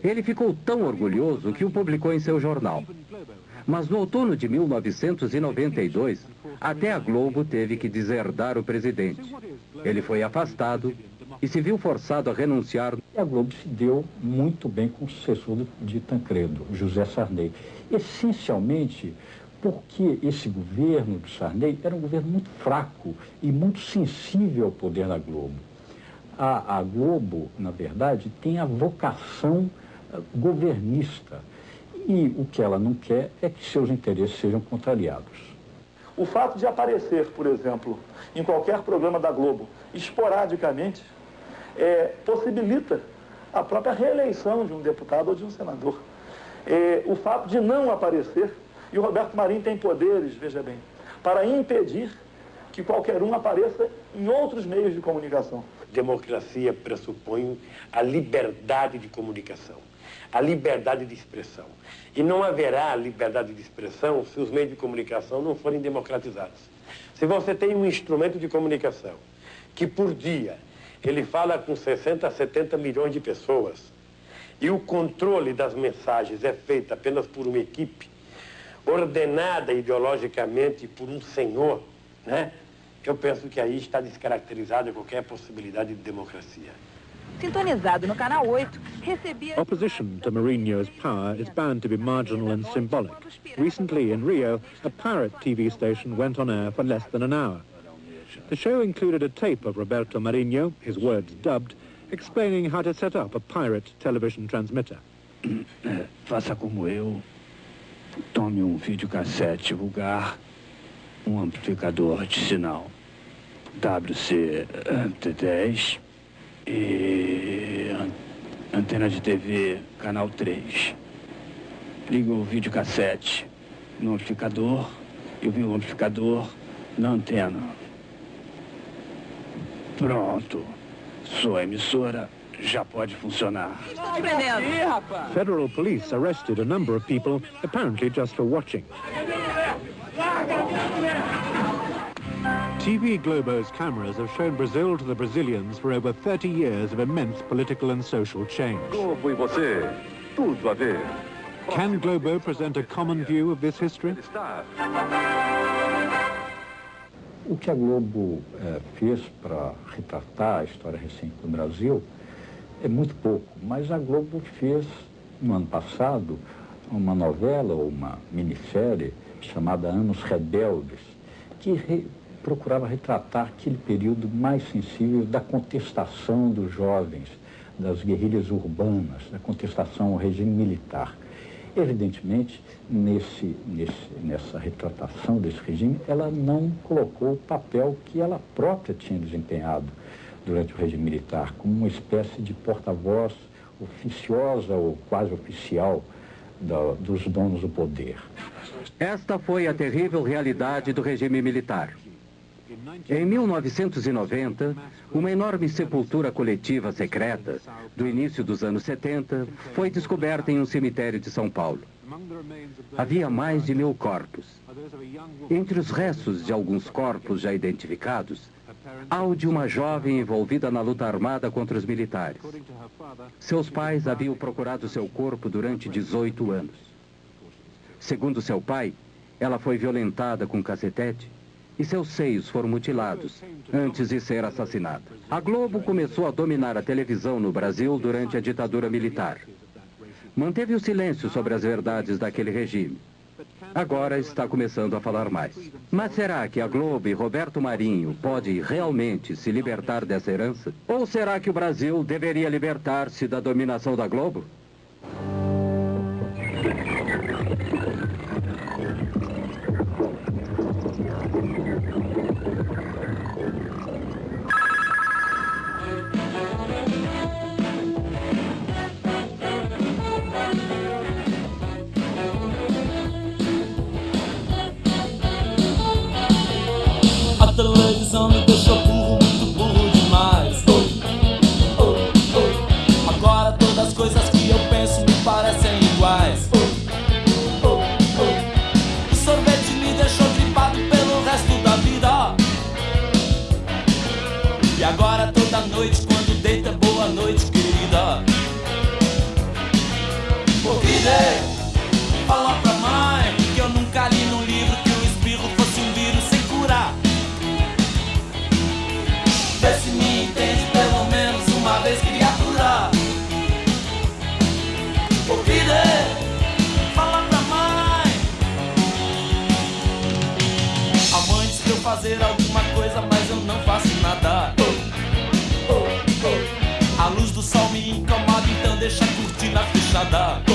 Ele ficou tão orgulhoso que o publicou em seu jornal. Mas no outono de 1992, até a Globo teve que deserdar o presidente. Ele foi afastado e se viu forçado a renunciar. E a Globo se deu muito bem com o sucessor de Tancredo, José Sarney. Essencialmente porque esse governo do Sarney era um governo muito fraco e muito sensível ao poder da Globo. A, a Globo, na verdade, tem a vocação uh, governista. E o que ela não quer é que seus interesses sejam contrariados. O fato de aparecer, por exemplo, em qualquer programa da Globo, esporadicamente, é, possibilita a própria reeleição de um deputado ou de um senador. É, o fato de não aparecer, e o Roberto Marinho tem poderes, veja bem, para impedir que qualquer um apareça em outros meios de comunicação. Democracia pressupõe a liberdade de comunicação, a liberdade de expressão. E não haverá liberdade de expressão se os meios de comunicação não forem democratizados. Se você tem um instrumento de comunicação que por dia ele fala com 60 a 70 milhões de pessoas e o controle das mensagens é feito apenas por uma equipe ordenada ideologicamente por um senhor, né? Eu penso que aí está descaracterizada qualquer possibilidade de democracia. Sintonizado no canal 8, recebia... Opposition to Mourinho's power is bound to be marginal and symbolic. Recently in Rio, a pirate TV station went on air for less than an hour. The show included a tape of Roberto Marinho, his words dubbed, explaining how to set up a pirate television transmitter. Faça como eu. Tome um videocassete vulgar, um amplificador de sinal WC-10 e antena de TV, canal 3. Liga o videocassete no amplificador e o amplificador na antena. Pronto. Sua emissora já pode funcionar. Federal police arrested a number of people, apparently just for watching. TV Globo's cameras have shown Brazil to the Brazilians for over 30 years of immense political and social change. Globo e você, tudo a ver. Can Globo present a common view of this history? O que a Globo eh, fez para retratar a história recente do Brasil é muito pouco, mas a Globo fez, no ano passado, uma novela ou uma minissérie chamada Anos Rebeldes, que re procurava retratar aquele período mais sensível da contestação dos jovens, das guerrilhas urbanas, da contestação ao regime militar. Evidentemente, nesse, nesse, nessa retratação desse regime, ela não colocou o papel que ela própria tinha desempenhado durante o regime militar, como uma espécie de porta-voz oficiosa ou quase oficial da, dos donos do poder. Esta foi a terrível realidade do regime militar. Em 1990, uma enorme sepultura coletiva secreta, do início dos anos 70, foi descoberta em um cemitério de São Paulo. Havia mais de mil corpos. Entre os restos de alguns corpos já identificados, há o de uma jovem envolvida na luta armada contra os militares. Seus pais haviam procurado seu corpo durante 18 anos. Segundo seu pai, ela foi violentada com cacetete e seus seios foram mutilados antes de ser assassinada. A Globo começou a dominar a televisão no Brasil durante a ditadura militar. Manteve o silêncio sobre as verdades daquele regime. Agora está começando a falar mais. Mas será que a Globo e Roberto Marinho podem realmente se libertar dessa herança? Ou será que o Brasil deveria libertar-se da dominação da Globo? Televisão me deixou A